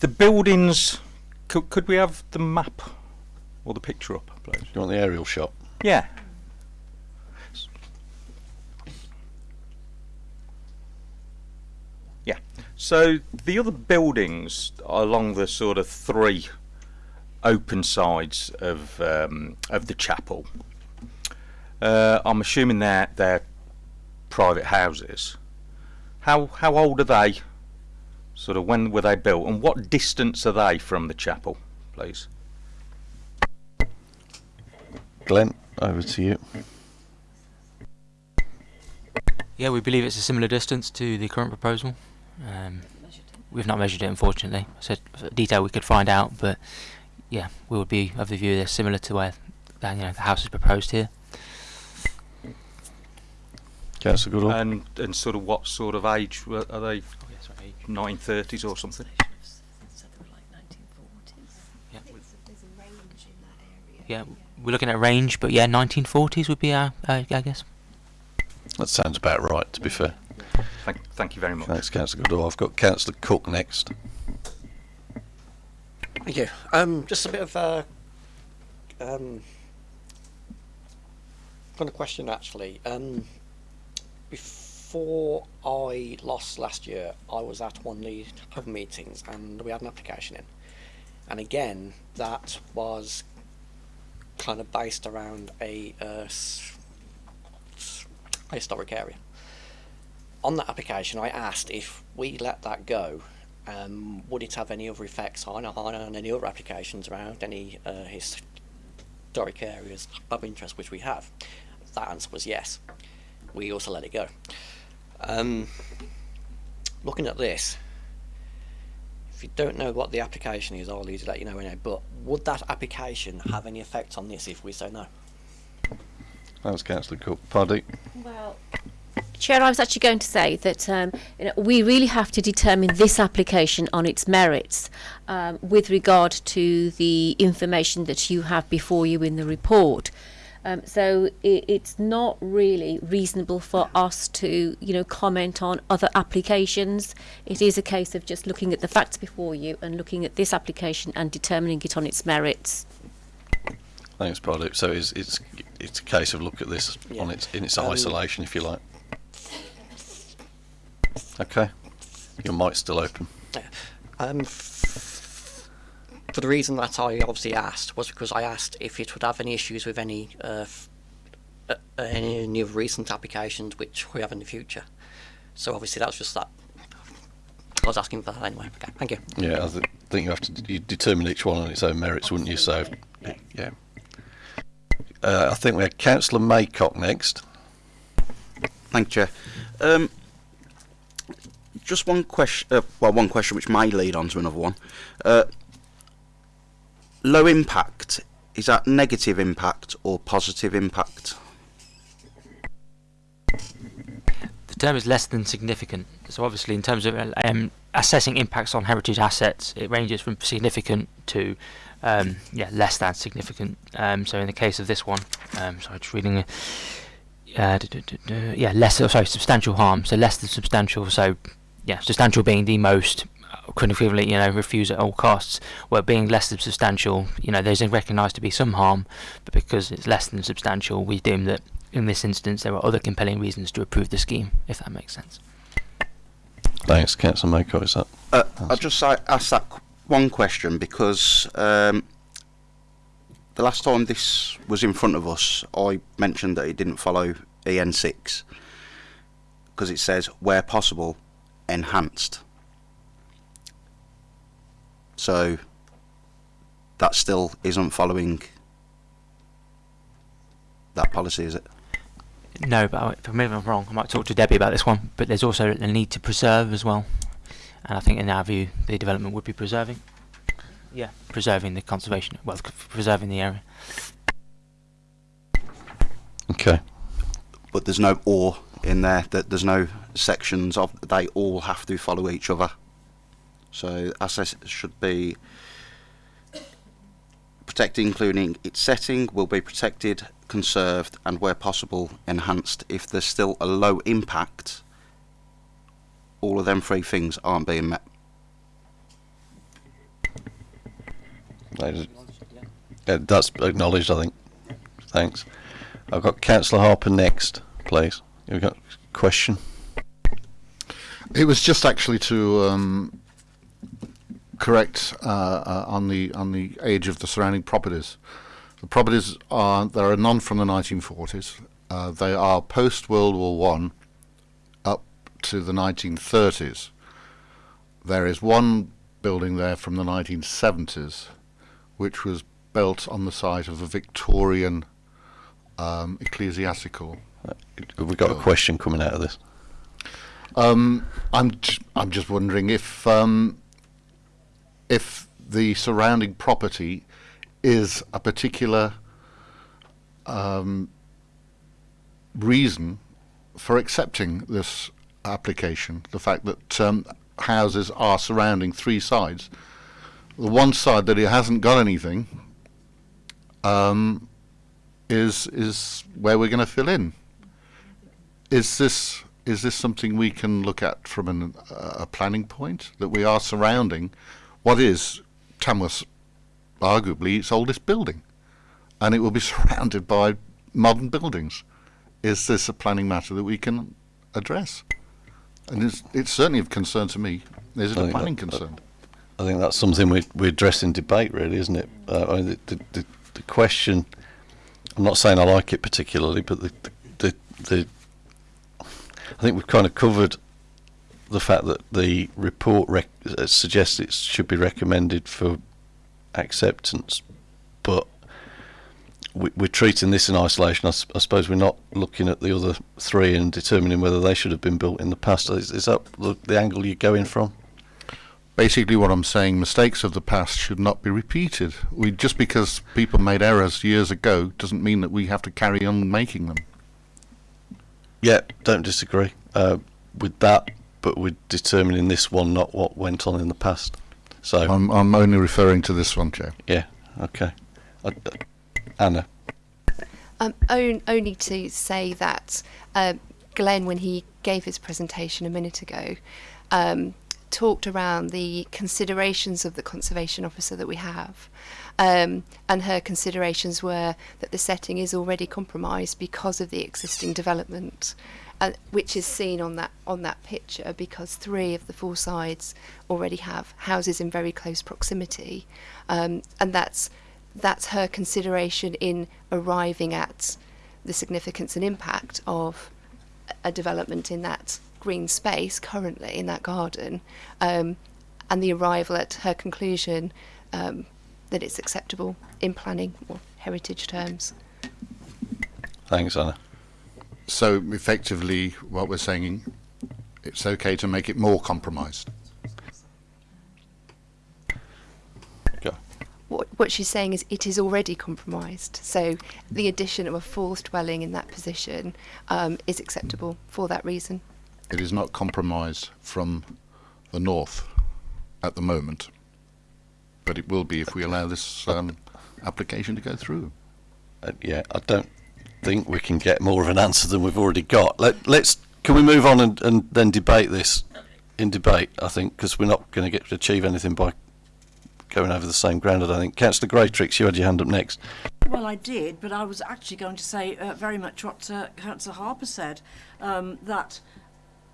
the buildings, could, could we have the map or the picture up, please? You want the aerial shot? Yeah. Yeah. So the other buildings along the sort of three open sides of um, of the chapel, uh, I'm assuming they're they're private houses. How how old are they? Sort of when were they built, and what distance are they from the chapel, please? Glenn, over to you. Yeah, we believe it's a similar distance to the current proposal. Um, we've not measured it, unfortunately. So detail we could find out, but yeah, we would be of the view they're similar to where you know the house is proposed here. Councillor Goodall. And and sort of what sort of age were- are they? 1930s or something. Yeah, we're looking at range, but yeah, 1940s would be our, uh, I guess. That sounds about right, to be fair. Thank, thank you very much. Thanks, Councillor Goodall. I've got Councillor Cook next. Thank you. Um, just a bit of a um, kind of question actually. Um, before I lost last year, I was at one of the hub meetings and we had an application in, and again that was kind of based around a, uh, a historic area. On that application, I asked if we let that go, um, would it have any other effects on, on any other applications around any uh, historic areas of interest which we have? That answer was yes. We also let it go. Um, looking at this, if you don't know what the application is, I'll need to let you know anyway. But would that application have any effect on this if we say no? That was Councillor Cook. Paddy. Well, Chair, I was actually going to say that um, you know, we really have to determine this application on its merits um, with regard to the information that you have before you in the report. Um, so it, it's not really reasonable for us to, you know, comment on other applications. It is a case of just looking at the facts before you and looking at this application and determining it on its merits. Thanks, Paddy. So it's, it's, it's a case of look at this on its, in its Um, isolation, if you like. Okay. Your mic's still open. Um, f- for the reason that I obviously asked was because I asked if it would have any issues with any uh, f- uh, any new recent applications which we have in the future. So obviously that's just that. I was asking for that anyway. Okay, thank you. Yeah, I th- think you have to d- you determine each one on its own merits, wouldn't you? So, yeah. Uh, I think we have Councillor Maycock next. Thank you, Chair. Um, just one question. Uh, well, one question which may lead on to another one. Low impact is that negative impact or positive impact? The term is less than significant. So obviously, in terms of um, assessing impacts on heritage assets, it ranges from significant to um, yeah less than significant. Um, so in the case of this one, um, sorry, just reading. Uh, duh, duh, duh, yeah, less. Oh, sorry, substantial harm. So less than substantial. So yeah, substantial being the most could equivalent, you know, refuse at all costs. Where being less than substantial, you know, there's recognised to be some harm, but because it's less than substantial, we deem that in this instance there are other compelling reasons to approve the scheme, if that makes sense. Thanks, Councillor Maycock. Is that? Uh, I just asked that one question because um, the last time this was in front of us, I mentioned that it didn't follow EN6 because it says where possible, enhanced. So that still isn't following that policy, is it? No, but if maybe I'm wrong, I might talk to Debbie about this one. But there's also a need to preserve as well, and I think in our view, the development would be preserving. Yeah, preserving the conservation, well, preserving the area. Okay. but there's no or in there. That there's no sections of they all have to follow each other. So assets should be protected, including its setting, will be protected, conserved, and where possible enhanced. If there's still a low impact, all of them three things aren't being met. Yeah, that's acknowledged, I think. Thanks. I've got Councillor Harper next, please. You've got a question? It was just actually to um, correct uh, uh, on the on the age of the surrounding properties. The properties are there are none from the 1940s. Uh, they are post World War One up to the 1930s. There is one building there from the 1970s, which was built on the site of a Victorian um, ecclesiastical. Have we got a question coming out of this? Um, I'm j- I'm just wondering if um, if the surrounding property is a particular um, reason for accepting this application. The fact that um, houses are surrounding three sides. The one side that it hasn't got anything um, is is where we're going to fill in. Is this is this something we can look at from an, uh, a planning point that we are surrounding what is Tamworth's arguably its oldest building, and it will be surrounded by modern buildings? Is this a planning matter that we can address? And it's, it's certainly of concern to me. Is it I a planning that- concern? I think that's something we we address in debate, really, isn't it? Uh, I mean, the, the, the, the question. I'm not saying I like it particularly, but the the, the I think we've kind of covered the fact that the report rec- uh, suggests it should be recommended for acceptance, but we, we're treating this in isolation. I suppose we're not looking at the other three and determining whether they should have been built in the past. Is, is that the, the angle you're going from? Basically, what I'm saying, mistakes of the past should not be repeated. We just because people made errors years ago doesn't mean that we have to carry on making them. Yeah, don't disagree uh, with that, but we're determining this one, not what went on in the past. So I'm I'm only referring to this one, Chair. yeah, okay. Uh, Anna, Um, on, only to say that um, Glenn, when he gave his presentation a minute ago, um, talked around the considerations of the conservation officer that we have. Um, and her considerations were that the setting is already compromised because of the existing development, uh, which is seen on that on that picture because three of the four sides already have houses in very close proximity, um, and that's that's her consideration in arriving at the significance and impact of a development in that green space currently in that garden, um, and the arrival at her conclusion um, that it's acceptable in planning or heritage terms. thanks, Anna. So effectively, what we're saying, it's okay to make it more compromised. What, what she's saying is it is already compromised. So the addition of a fourth dwelling in that position um, is acceptable for that reason. It is not compromised from the north at the moment, but it will be if we allow this um, application to go through. Uh, yeah, I don't think we can get more of an answer than we've already got. Let, let's can we move on and, and then debate this in debate? I think because we're not going to get to achieve anything by going over the same ground. I don't think. Councillor Greatrix, you had your hand up next. Well, I did, but I was actually going to say uh, very much what uh, Councillor Harper said, um, that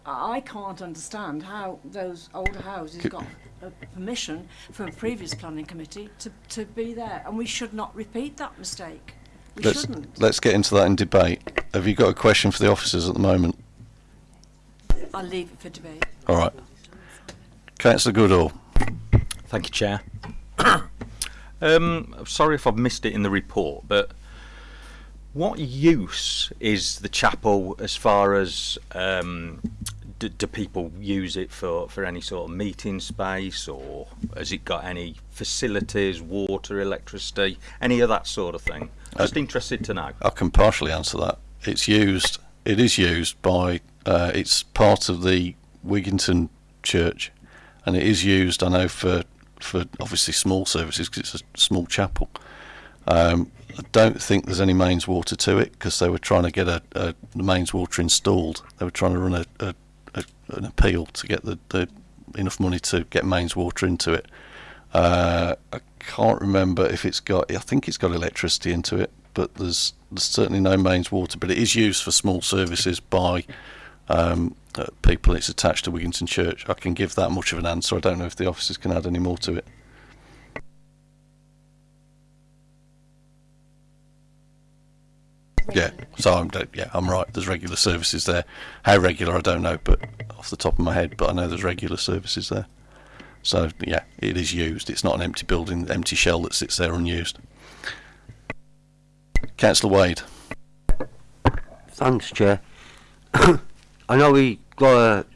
I can't understand how those older houses Could- got uh, permission from a previous planning committee to, to be there, and we should not repeat that mistake. We Let's shouldn't. let's get into that in debate. Have you got a question for the officers at the moment? I'll leave it for debate. All right, Councillor Goodall. Thank you, Chair. um, sorry if I've missed it in the report, but what use is the chapel as far as um, do, do people use it for, for any sort of meeting space or has it got any facilities, water, electricity, any of that sort of thing? Just interested to know. I can partially answer that. It's used it is used by. Uh, it's part of the Wigginton Church, and it is used. I know for for obviously small services because it's a small chapel. Um, I don't think there's any mains water to it because they were trying to get a, a mains water installed. They were trying to run a, a, a an appeal to get the, the enough money to get mains water into it. Uh, I can't remember if it's got. I think it's got electricity into it, but there's there's certainly no mains water. But it is used for small services by um, uh, people. It's attached to Wigginton Church. I can give that much of an answer. I don't know if the officers can add any more to it. Yeah, so I'm yeah I'm right. There's regular services there. How regular I don't know, but off the top of my head, but I know there's regular services there. So yeah, it is used. It's not an empty building, empty shell that sits there unused. Councillor Wade. Thanks, Chair. I know we got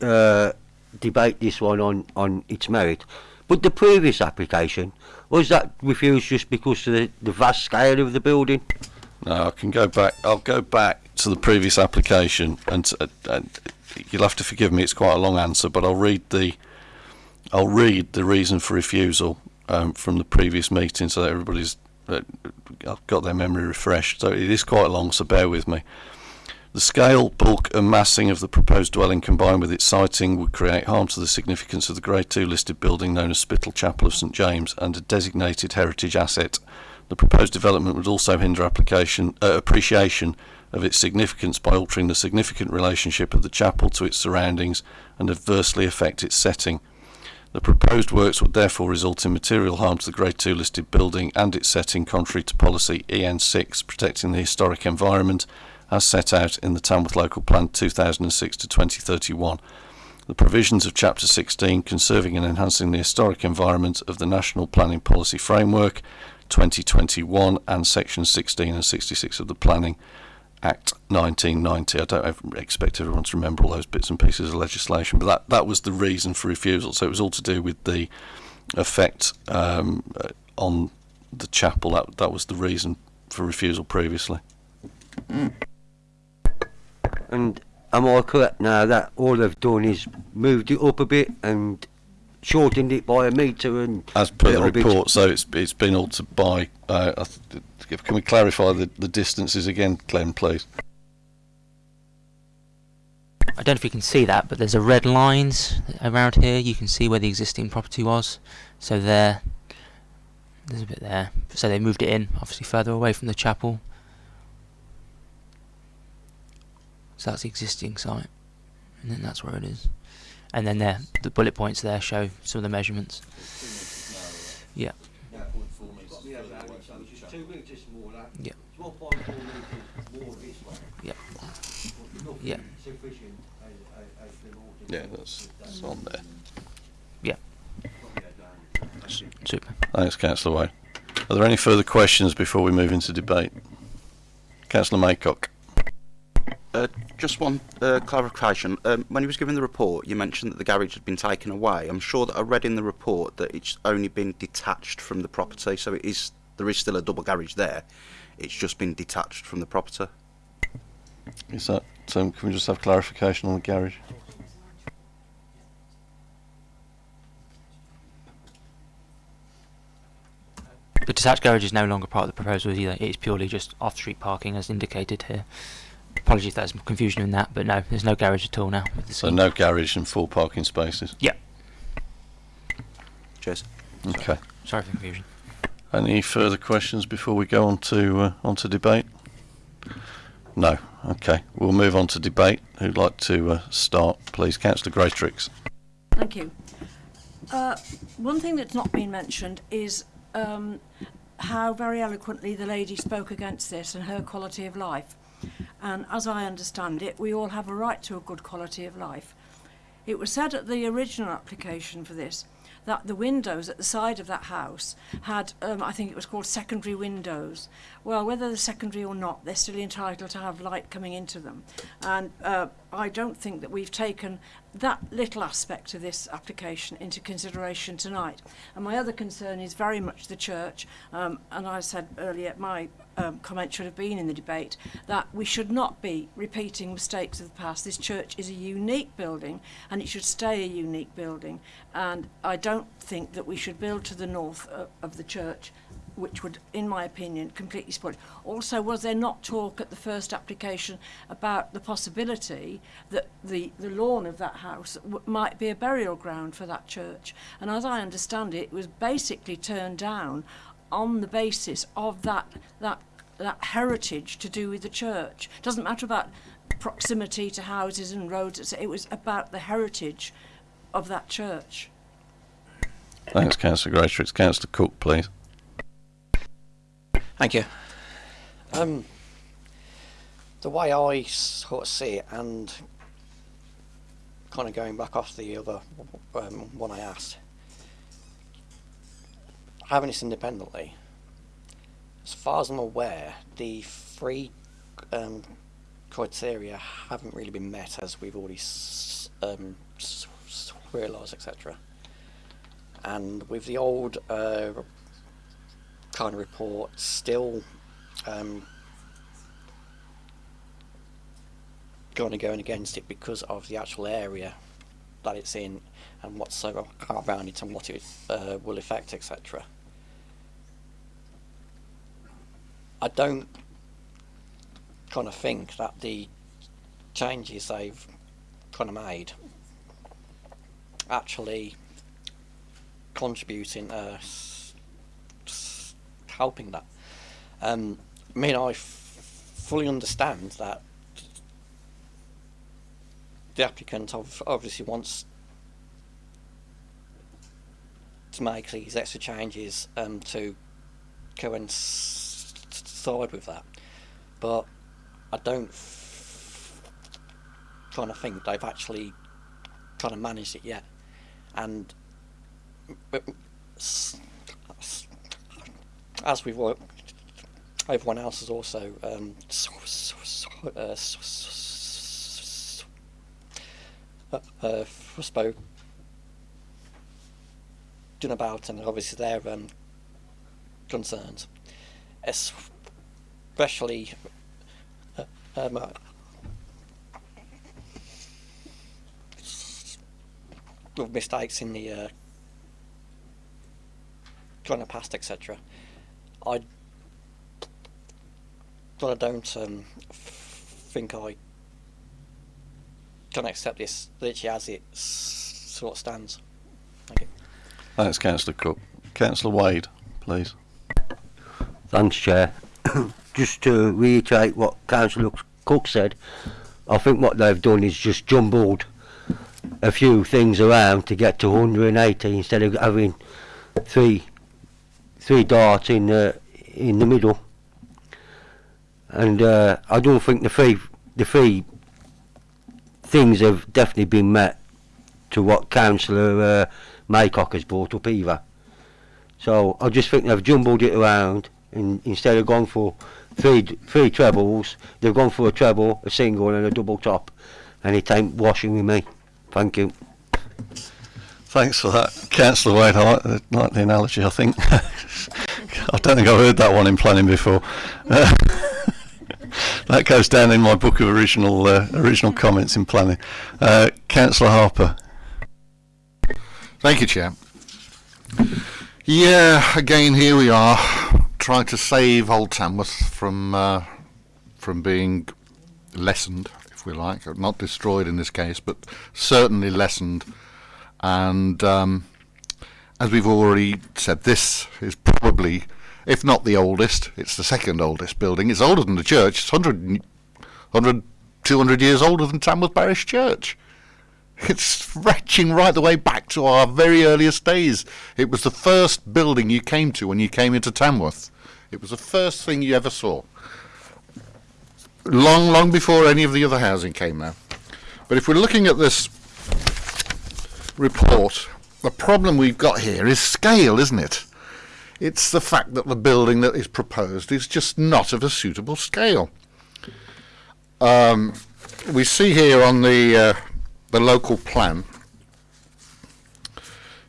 to uh, debate this one on, on its merit, but the previous application, was that refused just because of the, the vast scale of the building? No, I can go back. I'll go back to the previous application, and, uh, and you'll have to forgive me. It's quite a long answer, but I'll read the I'll read the reason for refusal um, from the previous meeting, so that everybody's uh, got their memory refreshed. So it is quite long, so bear with me. The scale, bulk, and massing of the proposed dwelling combined with its siting would create harm to the significance of the Grade 2 listed building known as Spittal Chapel of St James and a designated heritage asset. The proposed development would also hinder application, uh, appreciation of its significance by altering the significant relationship of the chapel to its surroundings and adversely affect its setting. The proposed works would therefore result in material harm to the Grade 2 listed building and its setting contrary to policy EN6 protecting the historic environment as set out in the Tamworth Local Plan 2006 to 2031. The provisions of Chapter 16 conserving and enhancing the historic environment of the National Planning Policy Framework 2021 and Section 16 and 66 of the Planning Act 1990. I don't expect everyone to remember all those bits and pieces of legislation, but that, that was the reason for refusal. So it was all to do with the effect um, uh, on the chapel. That, that was the reason for refusal previously. Mm. And am I correct now that all they've done is moved it up a bit and shortened it by a metre and as per the report so it's it's been altered by uh, can we clarify the, the distances again Glenn please? I don't know if you can see that but there's a red lines around here. You can see where the existing property was. So there there's a bit there. So they moved it in obviously further away from the chapel. So that's the existing site and then that's where it is. And then there the bullet points there show some of the measurements. Yeah. Yeah. Yeah. Yeah, that's, that's on there. Yeah. Super. Thanks, Councillor Wade. Are there any further questions before we move into debate? Councillor Maycock. Uh, just one uh, clarification. Um, when he was giving the report, you mentioned that the garage had been taken away. I'm sure that I read in the report that it's only been detached from the property, so it is there is still a double garage there. It's just been detached from the property. Is that so? Can we just have clarification on the garage? The detached garage is no longer part of the proposal either. It is purely just off-street parking as indicated here. Apologies if there's some confusion in that, but no, there's no garage at all now. So no garage and full parking spaces? Yeah. Cheers. Okay. Sorry for the confusion. Any further questions before we go on to uh, on to debate? No. Okay. We'll move on to debate. Who'd like to uh, start, please? Councillor Greatrix. Thank you. Uh, one thing that's not been mentioned is um, how very eloquently the lady spoke against this and her quality of life. And as I understand it, we all have a right to a good quality of life. It was said at the original application for this that the windows at the side of that house had, um, I think it was called secondary windows. Well, whether they're secondary or not, they're still entitled to have light coming into them. And uh, I don't think that we've taken that little aspect of this application into consideration tonight. And my other concern is very much the church. Um, and I said earlier, my um, comment should have been in the debate that we should not be repeating mistakes of the past. This church is a unique building and it should stay a unique building. And I don't think that we should build to the north of, of the church which would, in my opinion, completely spoil it. Also, was there not talk at the first application about the possibility that the, the lawn of that house might be a burial ground for that church? And as I understand it, it was basically turned down on the basis of that that that heritage to do with the church. It Doesn't matter about proximity to houses and roads. It was about the heritage of that church. Thanks, Councillor it's Councillor Cook, please. Thank you. Um, the way I sort of see it, and kind of going back off the other um, one I asked, having this independently, as far as I'm aware, the three um, criteria haven't really been met, as we've already um, realised, etc. And with the old uh, kind of report still um, going to going against it because of the actual area that it's in and what's so around it and what it uh, will affect, etc. I don't kind of think that the changes they've kind of made actually contributing s- helping that. Um, I mean, I fully understand that the applicant obviously wants to make these extra changes um, to coincide with that, but I don't kind of think they've actually kind of managed it yet, and as we've worked, everyone else has also um, uh, uh, spoken about, and obviously their um, concerns, especially uh, um, uh, with mistakes in the uh, kind of past, etc. I, but I don't um, f- think I can accept this literally as it sort of stands. Thank you. Thanks, Councillor Cook. Councillor Wade, please. Thanks, Chair. Just to reiterate what Councillor Cook said, I think what they've done is just jumbled a few things around to get to 180 instead of having three three darts in the in the middle. And uh, I don't think the three the three things have definitely been met to what Councillor uh, Maycock has brought up either. So I just think they've jumbled it around and instead of going for three three trebles, they've gone for a treble, a single and a double top. And it ain't washing with me. Thank you. Thanks for that, Councillor Wade. I like, I like the analogy. I think I don't think I've heard that one in planning before. Uh, that goes down in my book of original uh, original comments in planning. Uh, Councillor Harper. Thank you, Chair. Yeah, again, here we are, trying to save Old Tamworth from uh, from being lessened, if we like, not destroyed in this case, but certainly lessened. And um, as we've already said, this is probably, if not the oldest, it's the second oldest building. It's older than the church. It's 100, 100 200 years older than Tamworth Parish Church. It's stretching right the way back to our very earliest days. It was the first building you came to when you came into Tamworth. It was the first thing you ever saw. Long, long before any of the other housing came there. But if we're looking at this report, the problem we've got here is scale, isn't it? It's the fact that the building that is proposed is just not of a suitable scale. Um, we see here on the uh, the local plan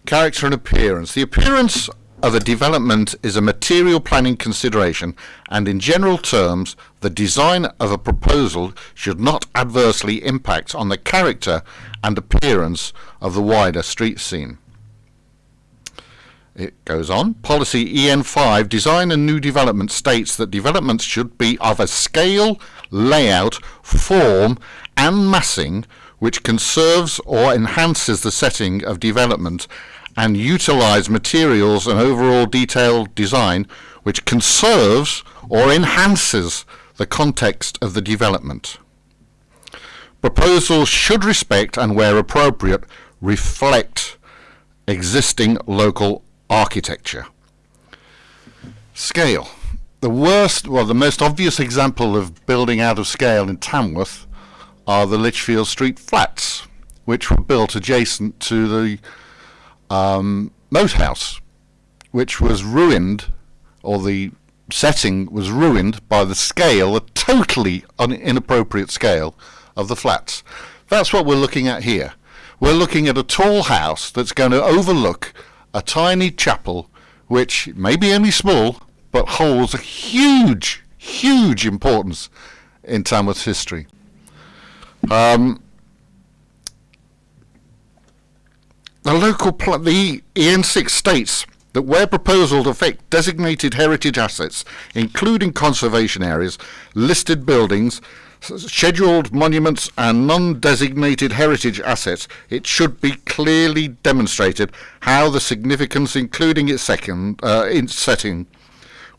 character and appearance. The appearance of a development is a material planning consideration and in general terms the design of a proposal should not adversely impact on the character and appearance of the wider street scene. It goes on. Policy EN5 Design and New Development states that developments should be of a scale, layout, form and massing which conserves or enhances the setting of development and utilize materials and overall detailed design which conserves or enhances the context of the development. Proposals should respect and where appropriate reflect existing local architecture. Scale. The worst, well the most obvious example of building out of scale in Tamworth are the Lichfield Street flats which were built adjacent to the um, Moat House, which was ruined, or the setting was ruined by the scale, a totally inappropriate scale of the flats. That's what we're looking at here. We're looking at a tall house that's going to overlook a tiny chapel, which may be only small, but holds a huge, huge importance in Tamworth's history. Um, The local pl- the EN6 states that where proposals affect designated heritage assets, including conservation areas, listed buildings, scheduled monuments and non-designated heritage assets, it should be clearly demonstrated how the significance, including its second, uh, its setting,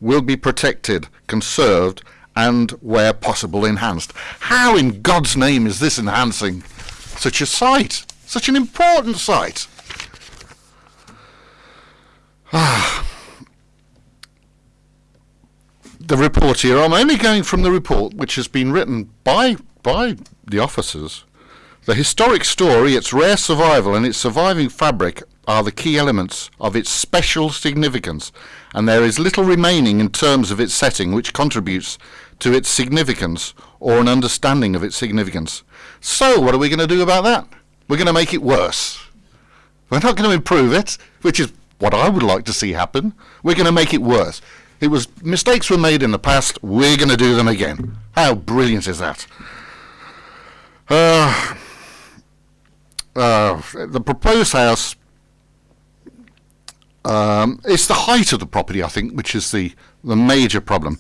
will be protected, conserved, and where possible enhanced. How in God's name is this enhancing such a site, such an important site? Ah. the report here. I'm only going from the report which has been written by by the officers. The historic story, its rare survival, and its surviving fabric are the key elements of its special significance, and there is little remaining in terms of its setting which contributes to its significance or an understanding of its significance. So, what are we going to do about that? We're going to make it worse. We're not going to improve it, which is what I would like to see happen. We're going to make it worse. It was mistakes were made in the past. We're going to do them again. How brilliant is that? Uh, uh, the proposed house. Um, it's the height of the property, I think, which is the the major problem.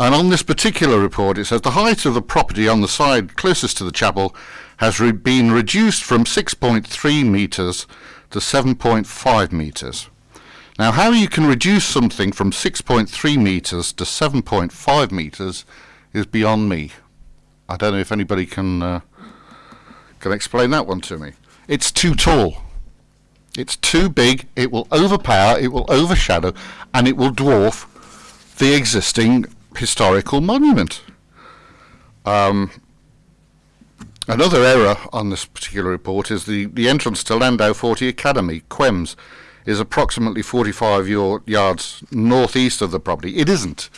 And on this particular report, it says the height of the property on the side closest to the chapel has re- been reduced from 6.3 metres to 7.5 metres. Now, how you can reduce something from 6.3 metres to 7.5 metres is beyond me. I don't know if anybody can uh, can explain that one to me. It's too tall. It's too big. It will overpower. It will overshadow, and it will dwarf the existing historical monument. Um, another error on this particular report is the, the entrance to Landau Forte Academy, QEMS, is approximately 45 yo- yards northeast of the property. It isn't.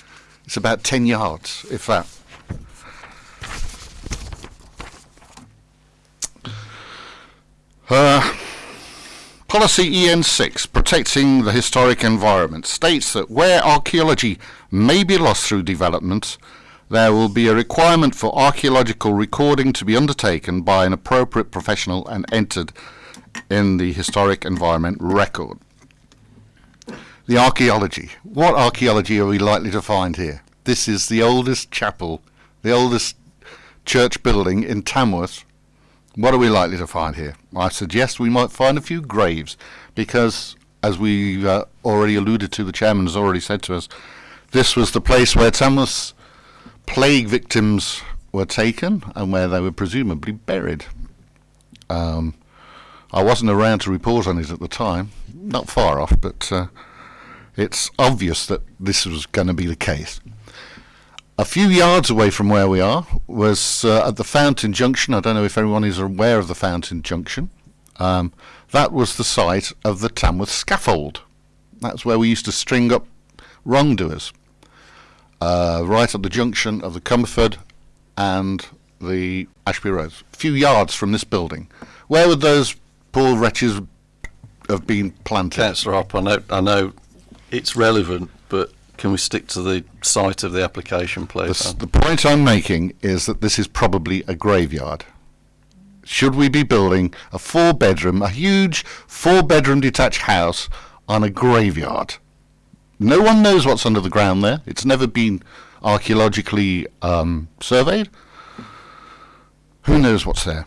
It's about 10 yards, if that. Uh, Policy EN6, protecting the historic environment, states that where archaeology may be lost through development, there will be a requirement for archaeological recording to be undertaken by an appropriate professional and entered in the historic environment record. The archaeology. What archaeology are we likely to find here? This is the oldest chapel, the oldest church building in Tamworth. What are we likely to find here? I suggest we might find a few graves because, as we uh, already alluded to, the chairman has already said to us, this was the place where Tamworth's plague victims were taken and where they were presumably buried. Um, I wasn't around to report on it at the time, not far off, but uh, it's obvious that this was going to be the case. A few yards away from where we are was uh, at the Fountain Junction. I don't know if everyone is aware of the Fountain Junction. Um, that was the site of the Tamworth scaffold. That's where we used to string up wrongdoers. Uh, right at the junction of the Comberford and the Ashby Road, a few yards from this building. Where would those poor wretches have been planted? Councillor Hop, I know, I know it's relevant, but can we stick to the site of the application, please? s- the point I'm making is that this is probably a graveyard. Should we be building a four bedroom, a huge four bedroom detached house on a graveyard? No one knows what's under the ground there. It's never been archaeologically um, surveyed. Who knows what's there?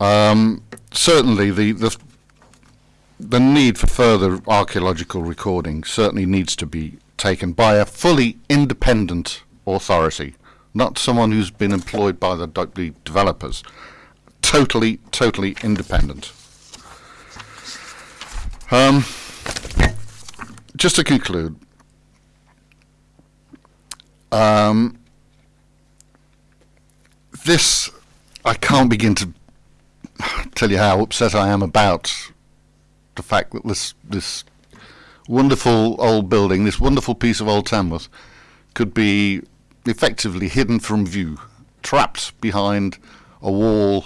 Um, certainly, the, the the need for further archaeological recording certainly needs to be taken by a fully independent authority, not someone who's been employed by the, developers. Totally, totally independent. Um, just to conclude, um, this I can't begin to tell you how upset I am about the fact that this this wonderful old building, this wonderful piece of old Tamworth, could be effectively hidden from view, trapped behind a wall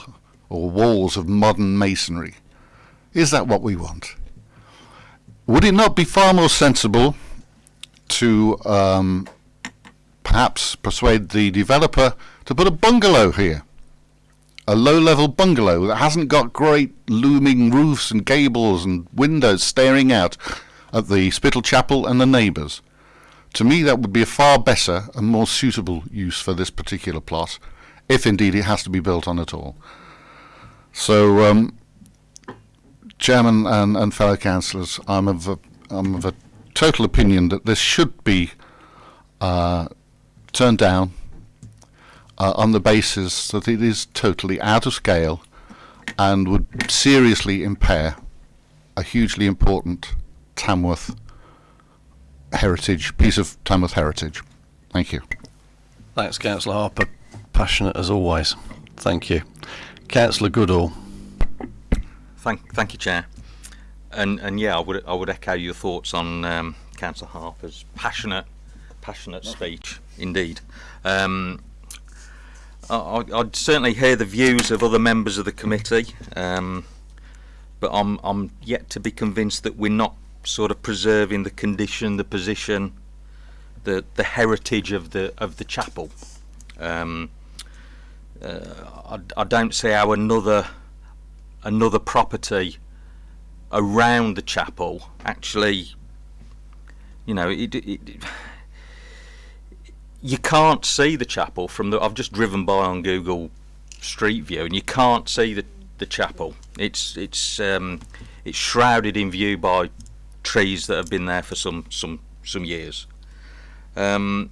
or walls of modern masonry. Is that what we want? Would it not be far more sensible to um, perhaps persuade the developer to put a bungalow here? a low-level bungalow that hasn't got great looming roofs and gables and windows staring out at the Spital Chapel and the neighbours. To me, that would be a far better and more suitable use for this particular plot, if indeed it has to be built on at all. So, um, Chairman and, and fellow councillors, I'm of a, I'm of a total opinion that this should be uh, turned down uh, on the basis that it is totally out of scale and would seriously impair a hugely important Tamworth heritage, piece of Tamworth heritage. Thank you. Thanks, Councillor Harper. Passionate as always. Thank you. Councillor Goodall. Thank, thank you, Chair. And and yeah, I would I would echo your thoughts on um, Councillor Harper's passionate, passionate speech. Indeed, um, I, I'd- I'd certainly hear the views of other members of the committee, um, but I'm I'm yet to be convinced that we're not sort of preserving the condition, the position, the the heritage of the of the chapel. Um, uh, I, I don't see how another another property around the chapel actually you know it, it, it- you can't see the chapel from the I've just driven by on Google Street View and you can't see the the chapel it's it's um, it's shrouded in view by trees that have been there for some some some years um,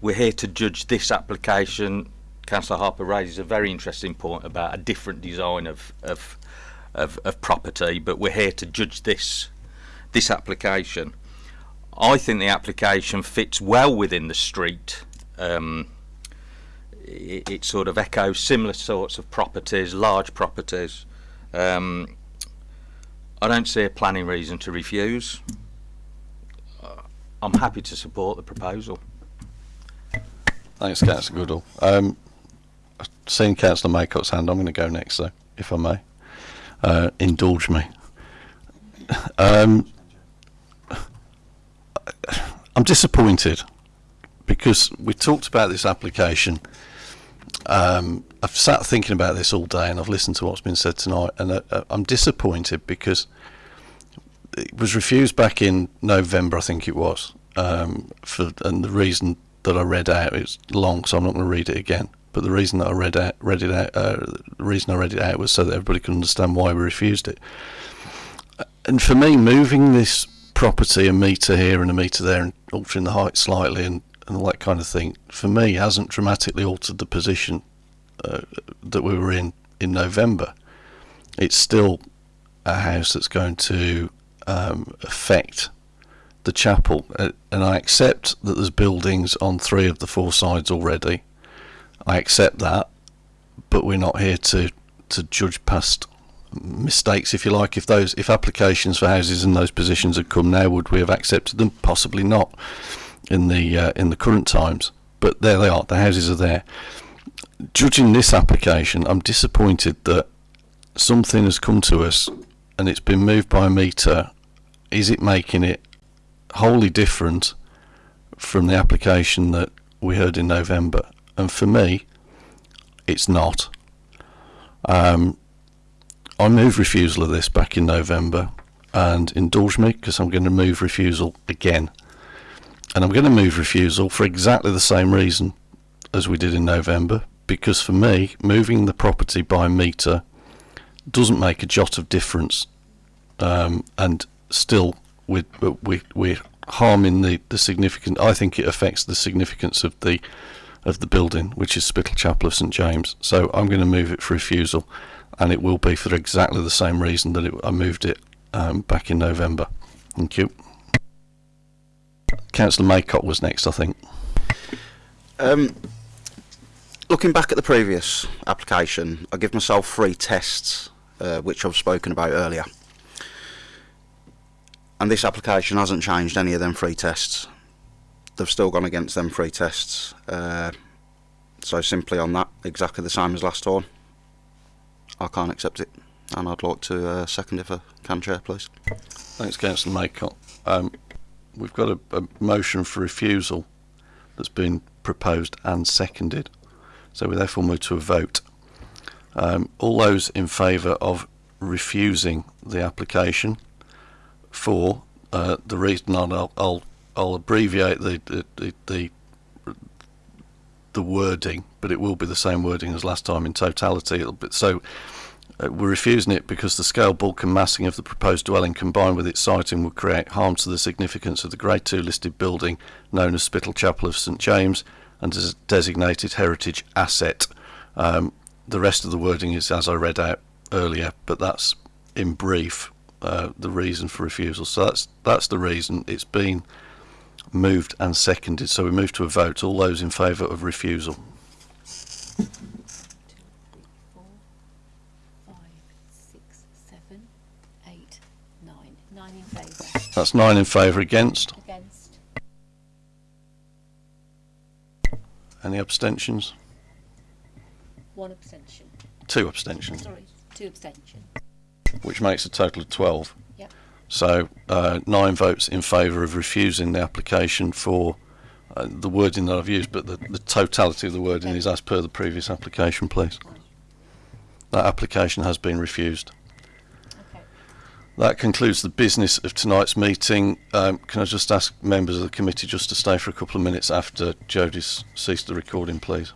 we're here to judge this application. Councillor Harper raises a very interesting point about a different design of, of, of, of property, but we're here to judge this, this application. I think the application fits well within the street. Um, it, it sort of echoes similar sorts of properties, large properties. Um, I don't see a planning reason to refuse. Uh, I'm happy to support the proposal. Thanks, Councillor Goodall. Um, Seen Councillor Maycock's hand. I'm going to go next, though, if I may. Uh, indulge me. Um, I'm disappointed because we talked about this application. Um, I've sat thinking about this all day and I've listened to what's been said tonight, and uh, uh, I'm disappointed because it was refused back in November, I think it was, um, for and the reason that I read out is long, so I'm not going to read it again. But the reason that I read out, read it out, uh, the reason I read it out was so that everybody could understand why we refused it. And for me, moving this property a metre here and a metre there and altering the height slightly and, and all that kind of thing, for me, hasn't dramatically altered the position uh, that we were in in November. It's still a house that's going to um, affect the chapel, uh, and I accept that there's buildings on three of the four sides already. I accept that, but we're not here to to judge past mistakes, if you like. If those if applications for houses in those positions had come now, would we have accepted them? Possibly not in the uh, in the current times. But there they are. The houses are there. Judging this application, I'm disappointed that something has come to us and it's been moved by a meter is it making it wholly different from the application that we heard in November? And for me, it's not. Um, I moved refusal of this back in November and indulge me because I'm going to move refusal again. And I'm going to move refusal for exactly the same reason as we did in November because for me, moving the property by meter doesn't make a jot of difference um, and still we, we, we're harming the, the significant I think it affects the significance of the of the building which is Spital Chapel of St James so I'm going to move it for refusal and it will be for exactly the same reason that it, I moved it um, back in November thank you Councillor Maycock was next I think Um, looking back at the previous application, I give myself three tests, uh, which I've spoken about earlier. And this application hasn't changed any of them three tests. They've still gone against them three tests. Uh, so simply on that, exactly the same as last time. I can't accept it. And I'd like to uh, second if I can, Chair, please. Thanks, Councillor Maycock. Um, we've got a, a motion for refusal that's been proposed and seconded. So we therefore move to a vote. Um, all those in favour of refusing the application for uh, the reason I'll, I'll, I'll abbreviate the, the, the, the the wording, but it will be the same wording as last time in totality. Be, so uh, we're refusing it because the scale, bulk and massing of the proposed dwelling combined with its siting would create harm to the significance of the Grade 2 listed building known as Spital Chapel of St James and as a designated heritage asset. Um, the rest of the wording is as I read out earlier, but that's in brief uh, the reason for refusal. So that's that's the reason it's been moved and seconded. So we move to a vote. All those in favour of refusal. seven, eight, nine. Nine in favour. That's nine in favour. Against. Against. Any abstentions? One abstention. Two abstentions, Sorry, two abstentions. which makes a total of 12. So uh, nine votes in favour of refusing the application for uh, the wording that I've used, but the, the totality of the wording is as per the previous application, please. That application has been refused. That concludes the business of tonight's meeting. Um, can I just ask members of the committee just to stay for a couple of minutes after Jodie's ceased the recording, please?